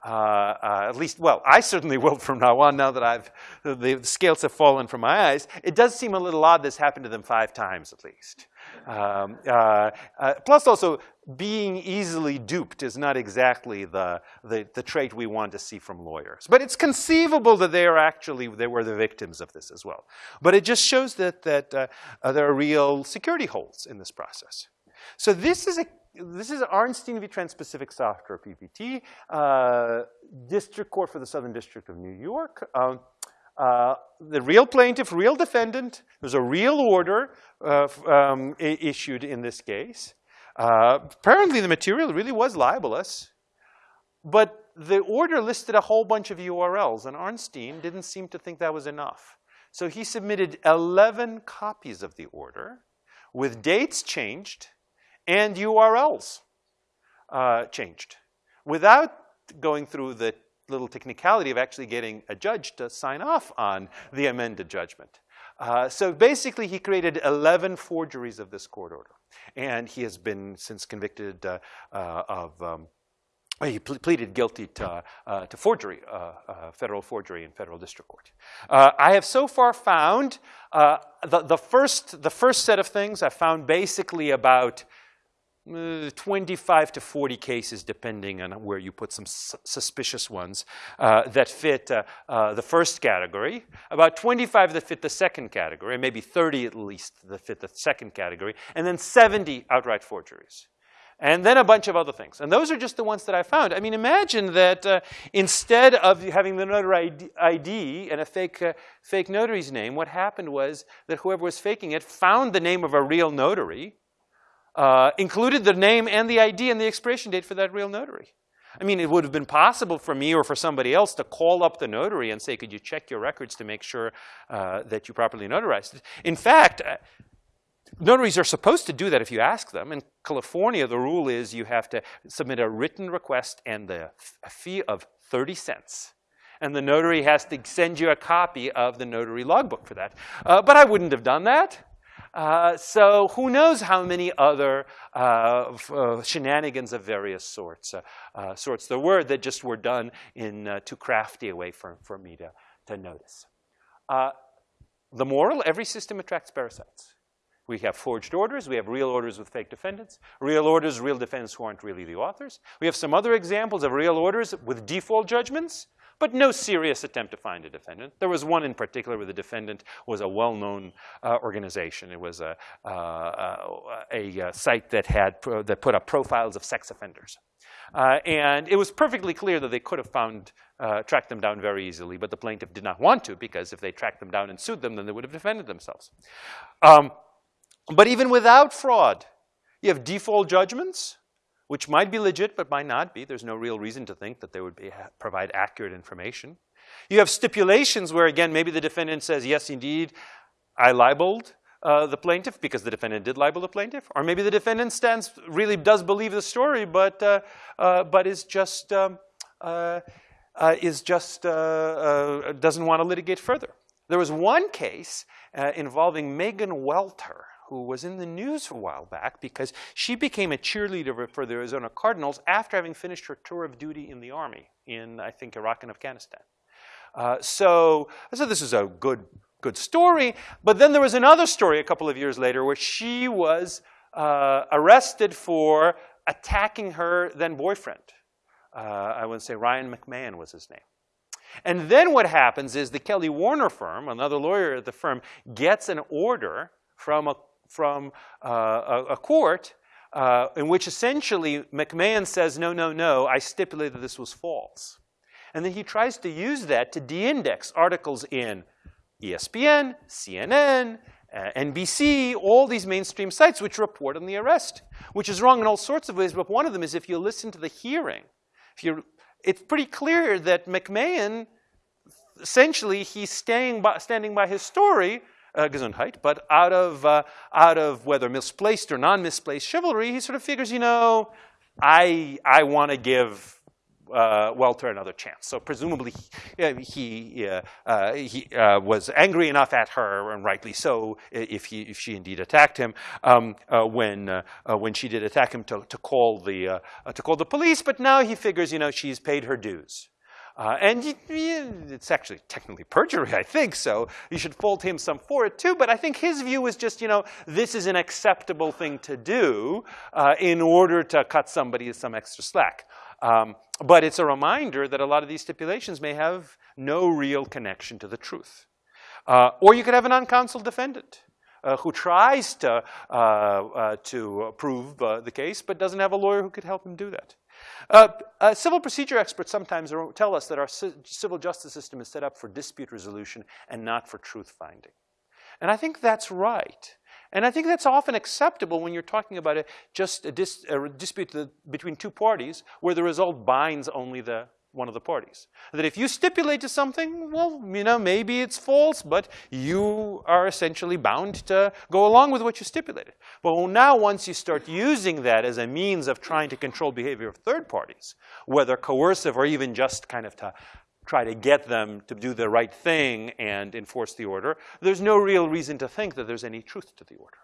Uh, uh, at least, well, I certainly will from now on, now that I've, the, scales have fallen from my eyes. It does seem a little odd this happened to them five times at least. Um, uh, uh, plus also, being easily duped is not exactly the, the, the, trait we want to see from lawyers. But it's conceivable that they are actually, they were the victims of this as well. But it just shows that, that uh, there are real security holes in this process. So this is a this is Arnstein v. Trans-Pacific Software PPT, uh, District Court for the Southern District of New York. Um, uh, the real plaintiff, real defendant, there's a real order uh, um, issued in this case. Uh, apparently, the material really was libelous, but the order listed a whole bunch of URLs, and Arnstein didn't seem to think that was enough. So he submitted 11 copies of the order with dates changed and URLs uh, changed without going through the little technicality of actually getting a judge to sign off on the amended judgment. Uh, so basically, he created 11 forgeries of this court order. And he has been since convicted uh, uh, of, um, he ple pleaded guilty to, uh, to forgery, uh, uh, federal forgery in federal district court. I have so far found the, the, first, the first set of things I found basically about uh, 25 to 40 cases, depending on where you put some su suspicious ones, uh, that fit uh, uh, the first category, about 25 that fit the second category, maybe 30 at least that fit the second category, and then 70 outright forgeries. And then a bunch of other things. And those are just the ones that I found. I mean, imagine that uh, instead of having the notary ID and a fake, uh, fake notary's name, what happened was that whoever was faking it found the name of a real notary, uh, included the name and the ID and the expiration date for that real notary. I mean, it would have been possible for me or for somebody else to call up the notary and say, could you check your records to make sure uh, that you properly notarized it? In fact, uh, notaries are supposed to do that if you ask them. In California, the rule is you have to submit a written request and the, a fee of 30 cents. And the notary has to send you a copy of the notary logbook for that. Uh, but I wouldn't have done that. Uh, so who knows how many other uh, uh, shenanigans of various sorts, uh, sorts there were that just were done in too crafty a way for, for me to, to notice. the moral, every system attracts parasites. We have forged orders. We have real orders with fake defendants. Real orders, real defendants who aren't really the authors. We have some other examples of real orders with default judgments but no serious attempt to find a defendant. There was one in particular where the defendant was a well-known uh, organization. It was a, uh, uh a, a, uh, site that, had that put up profiles of sex offenders. Uh, and it was perfectly clear that they could have found, uh, tracked them down very easily, but the plaintiff did not want to because if they tracked them down and sued them, then they would have defended themselves. Um, but even without fraud, you have default judgments, which might be legit but might not be. There's no real reason to think that they would be, provide accurate information. You have stipulations where, again, maybe the defendant says, yes, indeed, I libeled uh, the plaintiff because the defendant did libel the plaintiff. Or maybe the defendant stands, really does believe the story, but, uh, uh, but is just, um, uh, uh, is just uh, doesn't want to litigate further. There was one case involving Megan Welter, who was in the news a while back because she became a cheerleader for the Arizona Cardinals after having finished her tour of duty in the Army in, I think, Iraq and Afghanistan. Uh, so, I so said this is a good, good story. But then there was another story a couple of years later where she was uh, arrested for attacking her then boyfriend. Uh, I would say Ryan McMahon was his name. And then what happens is the Kelly Warner firm, another lawyer at the firm, gets an order from a from uh, a, a, court uh, in which essentially McMahon says, no, no, no, I stipulated this was false. And then he tries to use that to de-index articles in ESPN, CNN, uh, NBC, all these mainstream sites which report on the arrest, which is wrong in all sorts of ways, but one of them is if you listen to the hearing, if you it's pretty clear that McMahon, essentially, he's staying by, standing by his story uh, Gesundheit, but out of, uh, out of whether misplaced or non-misplaced chivalry, he sort of figures, you know, I, I want to give uh, Welter another chance. So presumably he, he, uh, uh, he uh, was angry enough at her, and rightly so, if, he, if she indeed attacked him, um, uh, when, uh, when she did attack him to, to, call the, to call the police. But now he figures, you know, she's paid her dues. Uh, and it's actually technically perjury, I think, so you should fault him some for it too. But I think his view is just, you know, this is an acceptable thing to do uh, in order to cut somebody some extra slack. Um, but it's a reminder that a lot of these stipulations may have no real connection to the truth. Uh, or you could have an uncounseled defendant. Uh, who tries to, uh, uh, to prove uh, the case but doesn't have a lawyer who could help him do that. Uh, uh, civil procedure experts sometimes tell us that our civil justice system is set up for dispute resolution and not for truth finding. And I think that's right. And I think that's often acceptable when you're talking about a, just a, dis, a dispute the, between two parties where the result binds only the one of the parties. That if you stipulate to something, well, you know, maybe it's false, but you are essentially bound to go along with what you stipulated. But now once you start using that as a means of trying to control behavior of third parties, whether coercive or even just kind of to try to get them to do the right thing and enforce the order, there's no real reason to think that there's any truth to the order.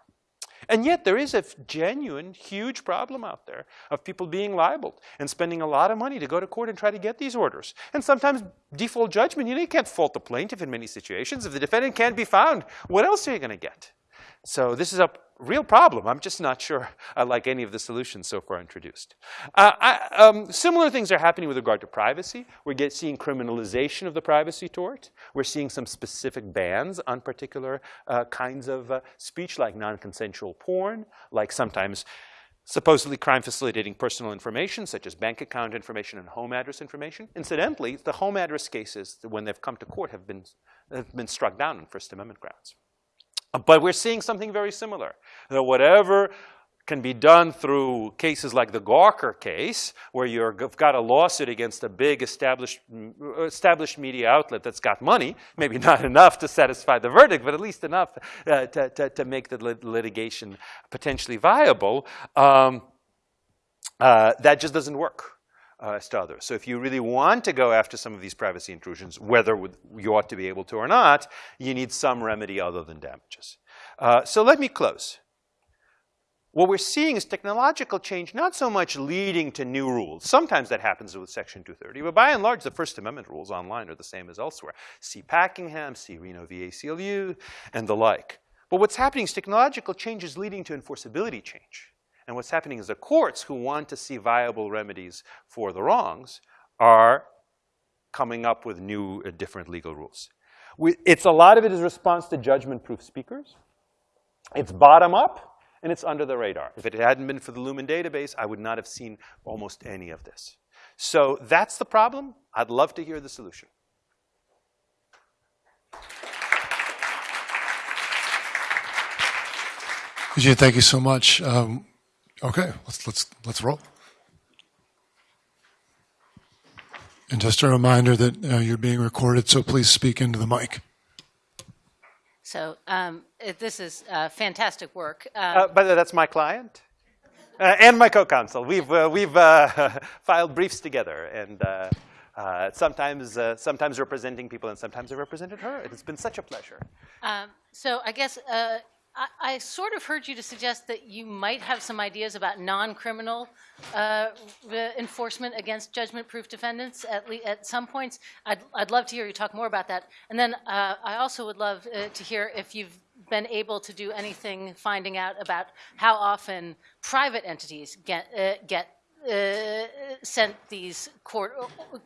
And yet there is a genuine, huge problem out there of people being libeled and spending a lot of money to go to court and try to get these orders. And sometimes default judgment, you know, you can't fault the plaintiff in many situations. If the defendant can't be found, what else are you going to get? So this is a real problem. I'm just not sure I like any of the solutions so far introduced. Uh, I, um, similar things are happening with regard to privacy. We're get, seeing criminalization of the privacy tort. We're seeing some specific bans on particular uh, kinds of uh, speech, like non-consensual porn, like sometimes supposedly crime facilitating personal information, such as bank account information and home address information. Incidentally, the home address cases, when they've come to court, have been, have been struck down on First Amendment grounds. But we're seeing something very similar. That whatever can be done through cases like the Gawker case, where you've got a lawsuit against a big established, established media outlet that's got money, maybe not enough to satisfy the verdict, but at least enough uh, to, to, to, make the lit litigation potentially viable, um, uh, that just doesn't work. As to others. So if you really want to go after some of these privacy intrusions, whether you ought to be able to or not, you need some remedy other than damages. Uh, so let me close. What we're seeing is technological change not so much leading to new rules. Sometimes that happens with Section 230, but by and large, the First Amendment rules online are the same as elsewhere. See Packingham, see Reno v. ACLU, and the like. But what's happening is technological change is leading to enforceability change. And what's happening is the courts who want to see viable remedies for the wrongs are coming up with new, uh, different legal rules. We, it's a lot of it is response to judgment-proof speakers. It's bottom up, and it's under the radar. If it hadn't been for the Lumen database, I would not have seen almost any of this. So that's the problem. I'd love to hear the solution. Eugene, thank you so much. Um, Okay, let's let's let's roll. And just a reminder that uh, you're being recorded, so please speak into the mic. So um, it, this is uh, fantastic work. Um, uh, by the way, that's my client uh, and my co-counsel. We've uh, we've uh, filed briefs together, and sometimes sometimes representing people, and sometimes I represented her. It's been such a pleasure. Um, so I guess I, I, sort of heard you to suggest that you might have some ideas about non-criminal uh, enforcement against judgment-proof defendants at, at some points. I'd, I'd love to hear you talk more about that. And then uh, I also would love uh, to hear if you've been able to do anything finding out about how often private entities get, uh, get uh, sent these court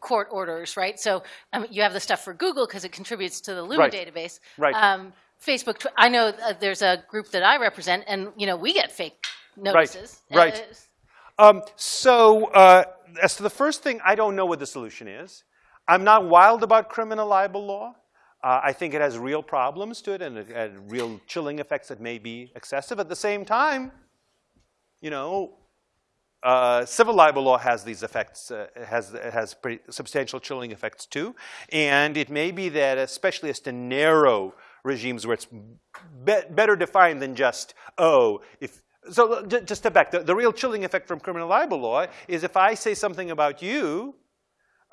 court orders, right? So um, you have the stuff for Google because it contributes to the Lumen right. database. Right. Um, Facebook, I know uh, there's a group that I represent, and you know we get fake notices. Right. right. Uh, um, so uh, as to the first thing, I don't know what the solution is. I'm not wild about criminal libel law. Uh, I think it has real problems to it and, and real chilling effects that may be excessive. At the same time, you know, uh, civil libel law has these effects, uh, has, has pretty substantial chilling effects too. And it may be that, especially as to narrow regimes where it's be better defined than just, oh, if, so just step back. The, the real chilling effect from criminal libel law is if I say something about you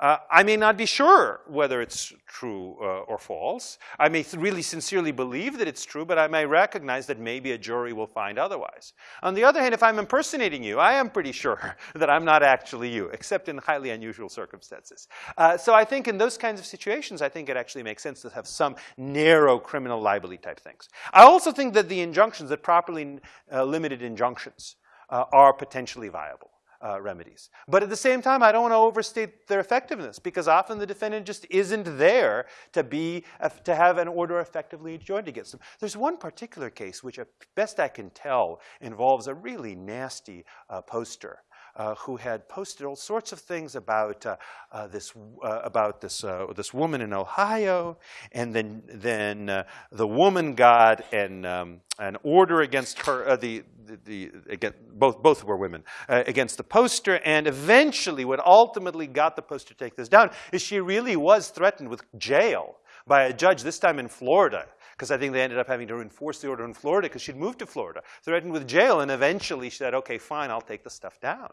uh, I may not be sure whether it's true uh, or false. I may really sincerely believe that it's true, but I may recognize that maybe a jury will find otherwise. On the other hand, if I'm impersonating you, I am pretty sure that I'm not actually you, except in highly unusual circumstances. Uh, so I think in those kinds of situations, I think it actually makes sense to have some narrow criminal libel type things. I also think that the injunctions, that properly uh, limited injunctions, uh, are potentially viable uh, remedies. But at the same time, I don't want to overstate their effectiveness because often the defendant just isn't there to be to have an order effectively enjoined against them. There's one particular case which, best I can tell, involves a really nasty uh, poster uh, who had posted all sorts of things about uh, uh, this uh, about this uh, this woman in Ohio, and then then the woman got an um, an order against her. the the, the again, both both were women against the poster, and eventually, what ultimately got the poster to take this down is she really was threatened with jail by a judge, this time in Florida, because I think they ended up having to enforce the order in Florida because she'd moved to Florida, threatened with jail, and eventually she said, okay, fine, I'll take the stuff down.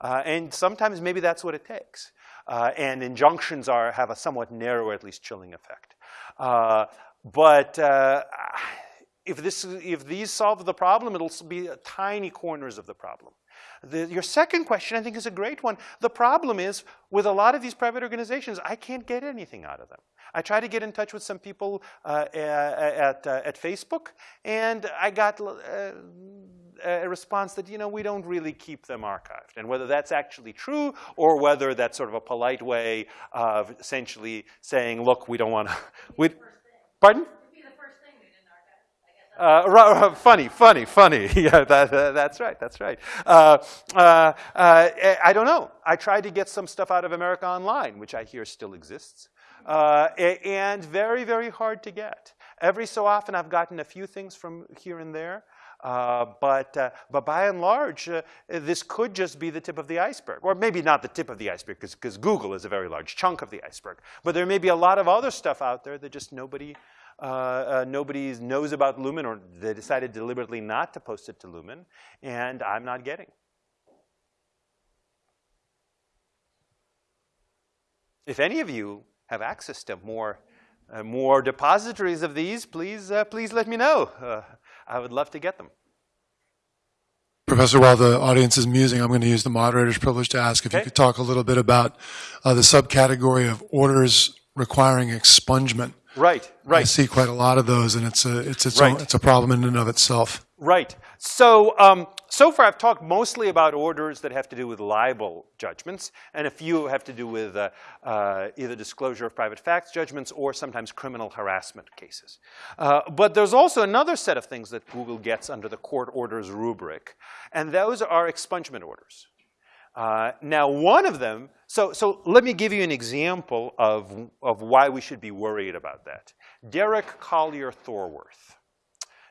Uh, and sometimes maybe that's what it takes. Uh, and injunctions are, have a somewhat narrow, at least chilling effect. Uh, but uh, if, this, if these solve the problem, it'll be tiny corners of the problem. The, your second question, I think, is a great one. The problem is, with a lot of these private organizations, I can't get anything out of them. I tried to get in touch with some people uh, at, uh, at Facebook, and I got uh, a response that, you know, we don't really keep them archived. And whether that's actually true or whether that's sort of a polite way of essentially saying, look, we don't want to. Pardon? Uh, funny, funny, funny. yeah, that, uh, that's right, that's right. Uh, uh, uh, I don't know. I tried to get some stuff out of America Online, which I hear still exists, uh, and very, very hard to get. Every so often I've gotten a few things from here and there, but, but by and large, this could just be the tip of the iceberg. Or maybe not the tip of the iceberg, because Google is a very large chunk of the iceberg. But there may be a lot of other stuff out there that just nobody uh, uh, nobody knows about Lumen or they decided deliberately not to post it to Lumen, and I'm not getting. If any of you have access to more, uh, more depositories of these, please, uh, please let me know. Uh, I would love to get them. Professor, while the audience is musing, I'm going to use the moderator's privilege to ask if okay. you could talk a little bit about uh, the subcategory of orders requiring expungement. Right, right. I see quite a lot of those, and it's a it's it's, right. a, it's a problem in and of itself. Right. So um, so far, I've talked mostly about orders that have to do with libel judgments, and a few have to do with uh, uh, either disclosure of private facts judgments or sometimes criminal harassment cases. Uh, but there's also another set of things that Google gets under the court orders rubric, and those are expungement orders. Uh, now, one of them, so, so let me give you an example of, of why we should be worried about that. Derek Collier Thorworth.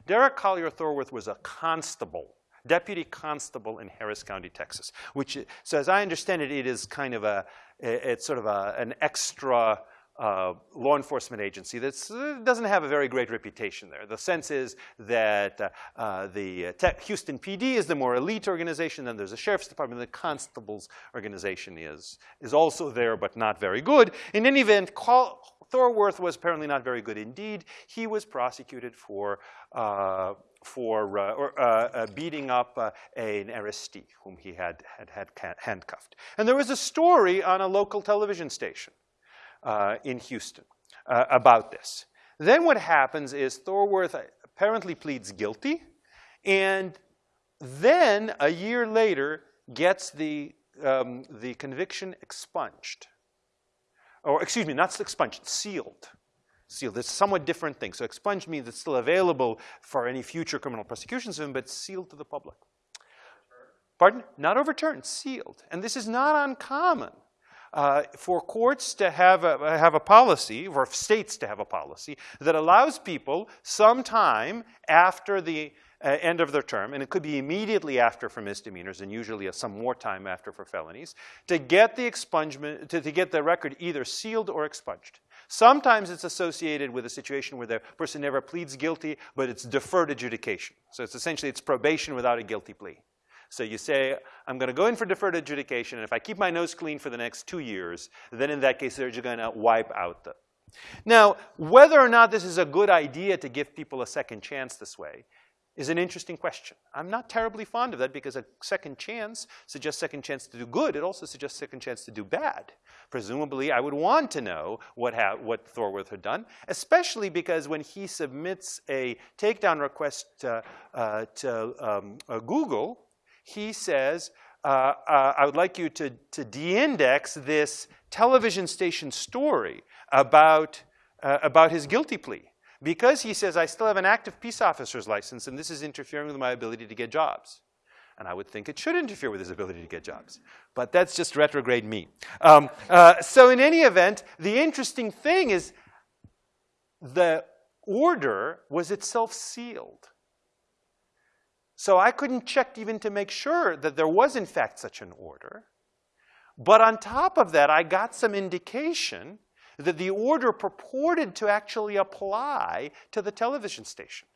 Derek Collier Thorworth was a constable, deputy constable in Harris County, Texas, which, so as I understand it, it is kind of a, it's sort of a, an extra uh, law enforcement agency that uh, doesn't have a very great reputation there. The sense is that uh, uh the Houston PD is the more elite organization, then there's a sheriff's department, the constable's organization is, is also there, but not very good. In any event, Call, Thorworth was apparently not very good indeed. He was prosecuted for uh, for uh, or, uh, uh, beating up uh, an arrestee whom he had, had had handcuffed. And there was a story on a local television station uh, in Houston about this. Then what happens is Thorworth apparently pleads guilty, and then a year later gets the, um, the conviction expunged. Or excuse me, not expunged, sealed. Sealed. It's somewhat different thing. So expunged means it's still available for any future criminal prosecutions but sealed to the public. Pardon? Not overturned, sealed. And this is not uncommon uh, for courts to have a, have a policy, or states to have a policy, that allows people some time after the uh, end of their term, and it could be immediately after for misdemeanors and usually some more time after for felonies, to get the expungement, to, to get the record either sealed or expunged. Sometimes it's associated with a situation where the person never pleads guilty, but it's deferred adjudication. So it's essentially it's probation without a guilty plea. So you say, I'm going to go in for deferred adjudication, and if I keep my nose clean for the next two years, then in that case, they're just going to wipe out the. Now, whether or not this is a good idea to give people a second chance this way is an interesting question. I'm not terribly fond of that because a second chance suggests second chance to do good. It also suggests second chance to do bad. Presumably, I would want to know what, what Thorworth had done, especially because when he submits a takedown request to, uh, to um, uh, Google, he says, uh, uh, I would like you to, to de-index this television station story about, uh, about his guilty plea. Because he says, I still have an active peace officer's license, and this is interfering with my ability to get jobs. And I would think it should interfere with his ability to get jobs. But that's just retrograde me. Um, uh, so in any event, the interesting thing is the order was itself sealed. So I couldn't check even to make sure that there was in fact such an order. But on top of that, I got some indication that the order purported to actually apply to the television station.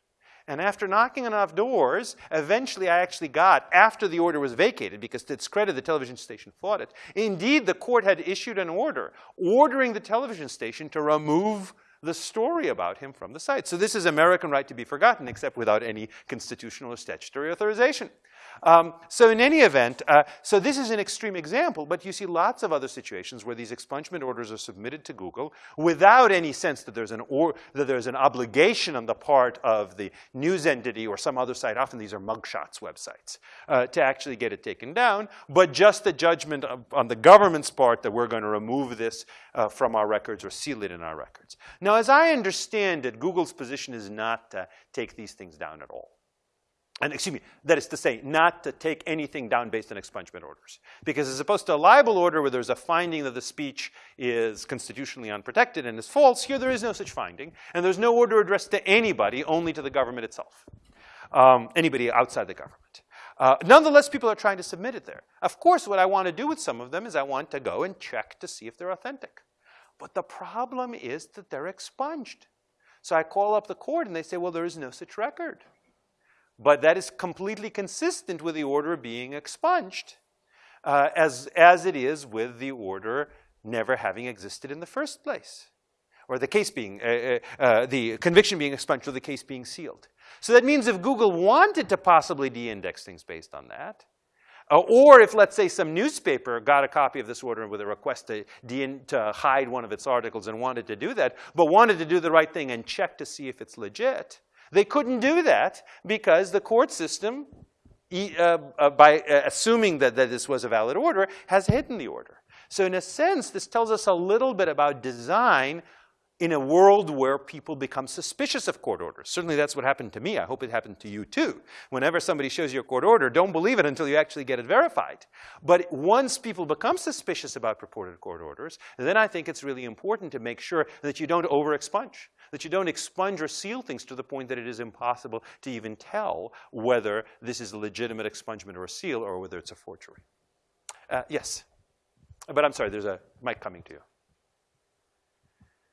And after knocking on enough doors, eventually I actually got, after the order was vacated, because to its credit, the television station fought it, indeed the court had issued an order ordering the television station to remove the story about him from the site. So this is American right to be forgotten, except without any constitutional or statutory authorization. Um, so in any event, uh, so this is an extreme example, but you see lots of other situations where these expungement orders are submitted to Google without any sense that there's an or that there's an obligation on the part of the news entity or some other site. Often these are mugshots websites uh, to actually get it taken down, but just the judgment of, on the government's part that we're going to remove this uh, from our records or seal it in our records. Now, as I understand it, Google's position is not to take these things down at all and excuse me, that is to say, not to take anything down based on expungement orders. Because as opposed to a libel order where there's a finding that the speech is constitutionally unprotected and is false, here there is no such finding. And there's no order addressed to anybody, only to the government itself. Um, anybody outside the government. Uh, nonetheless, people are trying to submit it there. Of course, what I want to do with some of them is I want to go and check to see if they're authentic. But the problem is that they're expunged. So I call up the court and they say, well, there is no such record. But that is completely consistent with the order being expunged, uh, as, as it is with the order never having existed in the first place, or the case being, uh, uh, uh, the conviction being expunged or the case being sealed. So that means if Google wanted to possibly de-index things based on that, uh, or if, let's say, some newspaper got a copy of this order with a request to, to, hide one of its articles and wanted to do that, but wanted to do the right thing and check to see if it's legit, they couldn't do that because the court system, uh, uh, by uh, assuming that, that this was a valid order, has hidden the order. So in a sense, this tells us a little bit about design in a world where people become suspicious of court orders. Certainly that's what happened to me. I hope it happened to you too. Whenever somebody shows you a court order, don't believe it until you actually get it verified. But once people become suspicious about purported court orders, then I think it's really important to make sure that you don't over-expunge, that you don't expunge or seal things to the point that it is impossible to even tell whether this is a legitimate expungement or a seal or whether it's a forgery. Uh, yes? But I'm sorry, there's a mic coming to you.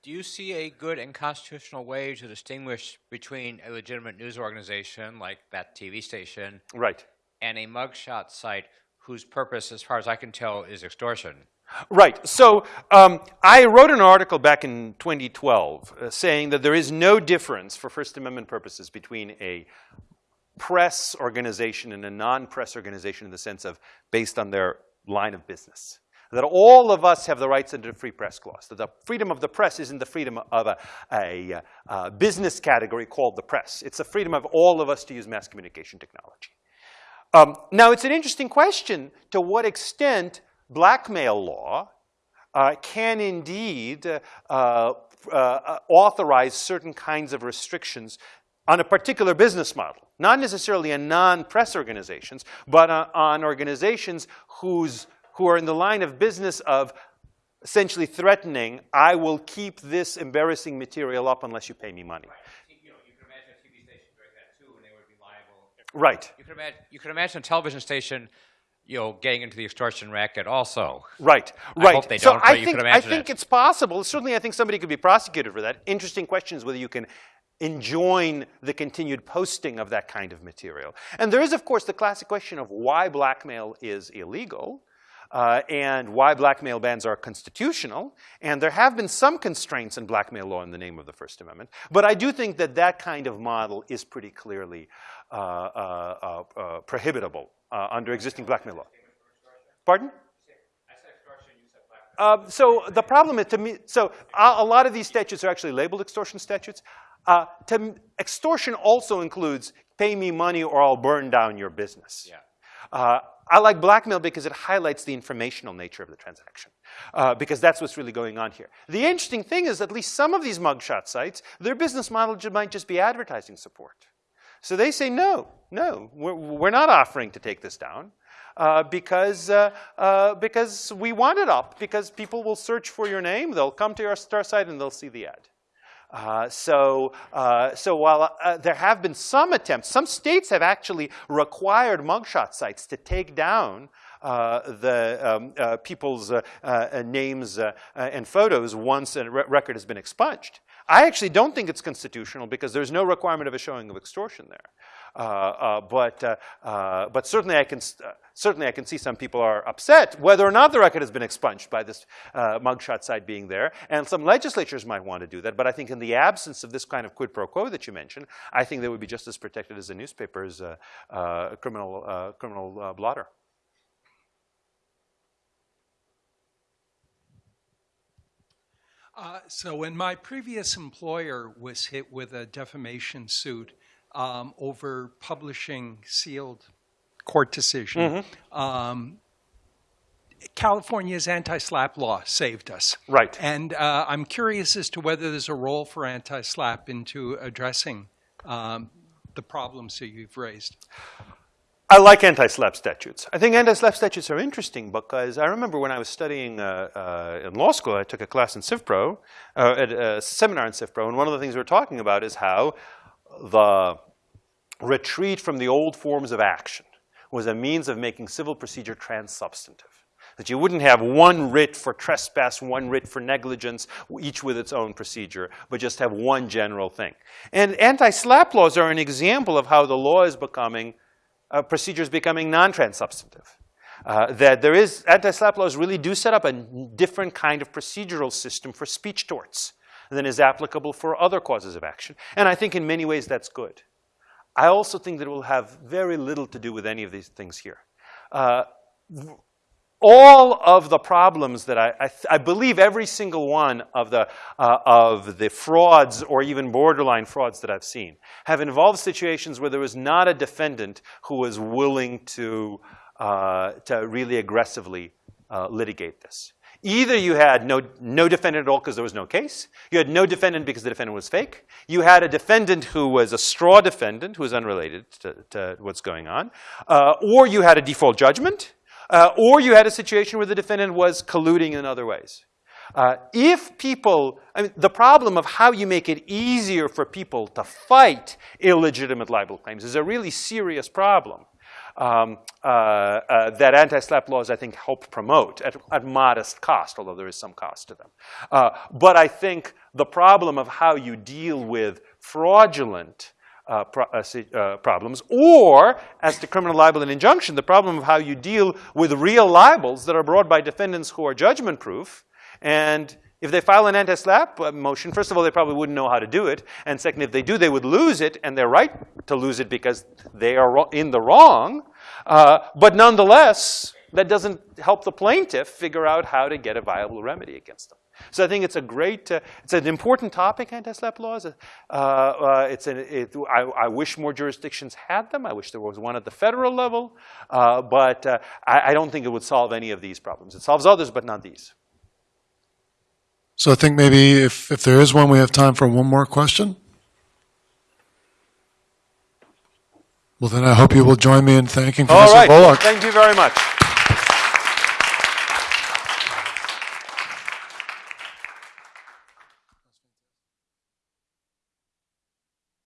Do you see a good and constitutional way to distinguish between a legitimate news organization like that TV station right. and a mugshot site whose purpose, as far as I can tell, is extortion? Right. So um, I wrote an article back in 2012 uh, saying that there is no difference for First Amendment purposes between a press organization and a non-press organization in the sense of based on their line of business that all of us have the rights under the Free Press Clause, that the freedom of the press isn't the freedom of a, a, a business category called the press. It's the freedom of all of us to use mass communication technology. Um, now, it's an interesting question to what extent blackmail law uh, can indeed uh, uh, uh authorize certain kinds of restrictions on a particular business model. Not necessarily on non-press organizations, but on organizations whose who are in the line of business of essentially threatening, I will keep this embarrassing material up unless you pay me money. Right. You could imagine, you could imagine a television station, you know, getting into the extortion racket also. Right, right. I hope they don't, so I think, could imagine I think it. it's possible. Certainly, I think somebody could be prosecuted for that. Interesting question is whether you can enjoin the continued posting of that kind of material. And there is, of course, the classic question of why blackmail is illegal uh, and why blackmail bans are constitutional. And there have been some constraints in blackmail law in the name of the First Amendment. But I do think that that kind of model is pretty clearly prohibitable uh, under existing blackmail law. Pardon? Uh, so the problem is to me, so a, a, lot of these statutes are actually labeled extortion statutes. Uh, to, extortion also includes pay me money or I'll burn down your business. Yeah. Uh, I like blackmail because it highlights the informational nature of the transaction, uh, because that's what's really going on here. The interesting thing is at least some of these mugshot sites, their business model might just be advertising support. So they say, no, no, we're, we're not offering to take this down. Uh, because, uh, uh, because we want it up, because people will search for your name, they'll come to your star site and they'll see the ad. Uh, so, uh, so while uh, there have been some attempts, some states have actually required mugshot sites to take down the um, people's names and photos once a re- record has been expunged. I actually don't think it's constitutional because there's no requirement of a showing of extortion there. Uh, uh, but, uh, uh, but certainly, I can, uh, certainly I can see some people are upset whether or not the record has been expunged by this mugshot site being there. And some legislatures might want to do that. But I think in the absence of this kind of quid pro quo that you mentioned, I think they would be just as protected as a newspaper's criminal, criminal blotter. Uh, So when my previous employer was hit with a defamation suit um, over publishing sealed court decision, um, California's anti-SLAPP law saved us. Right. And uh, I'm curious as to whether there's a role for anti-SLAPP into addressing um, the problems that you've raised. I like anti-SLAPP statutes. I think anti-SLAPP statutes are interesting because I remember when I was studying uh, uh, in law school, I took a class in CivPro, uh, at a seminar in CivPro, and one of the things we were talking about is how the retreat from the old forms of action was a means of making civil procedure trans-substantive. That you wouldn't have one writ for trespass, one writ for negligence, each with its own procedure, but just have one general thing. And anti-SLAPP laws are an example of how the law is becoming uh, procedures becoming non-trans-substantive. Uh, that there is, anti-SLAPP laws really do set up a different kind of procedural system for speech torts than is applicable for other causes of action. And I think in many ways that's good. I also think that it will have very little to do with any of these things here. Uh, all of the problems that I, I, I believe every single one of the, uh, of the frauds or even borderline frauds that I've seen have involved situations where there was not a defendant who was willing to, uh, to really aggressively uh, litigate this. Either you had no, no defendant at all because there was no case, you had no defendant because the defendant was fake, you had a defendant who was a straw defendant who was unrelated to, to what's going on, uh, or you had a default judgment, uh, or you had a situation where the defendant was colluding in other ways. Uh, if people, I mean, the problem of how you make it easier for people to fight illegitimate libel claims is a really serious problem um, uh, uh, that anti-SLAPP laws, I think, help promote at, at, modest cost, although there is some cost to them. Uh, but I think the problem of how you deal with fraudulent uh, pro uh, problems, or as to criminal libel and injunction, the problem of how you deal with real libels that are brought by defendants who are judgment proof. And if they file an anti-SLAPP motion, first of all, they probably wouldn't know how to do it. And second, if they do, they would lose it, and they're right to lose it because they are in the wrong. Uh, but nonetheless, that doesn't help the plaintiff figure out how to get a viable remedy against them. So I think it's a great, uh, it's an important topic, anti-SLAPP laws. Uh, uh, it's an, it, I, I, wish more jurisdictions had them. I wish there was one at the federal level. Uh, but uh, I, I don't think it would solve any of these problems. It solves others, but not these. So I think maybe if, if there is one, we have time for one more question. Well, then I hope you will join me in thanking All Professor right. Volokh. Thank you very much.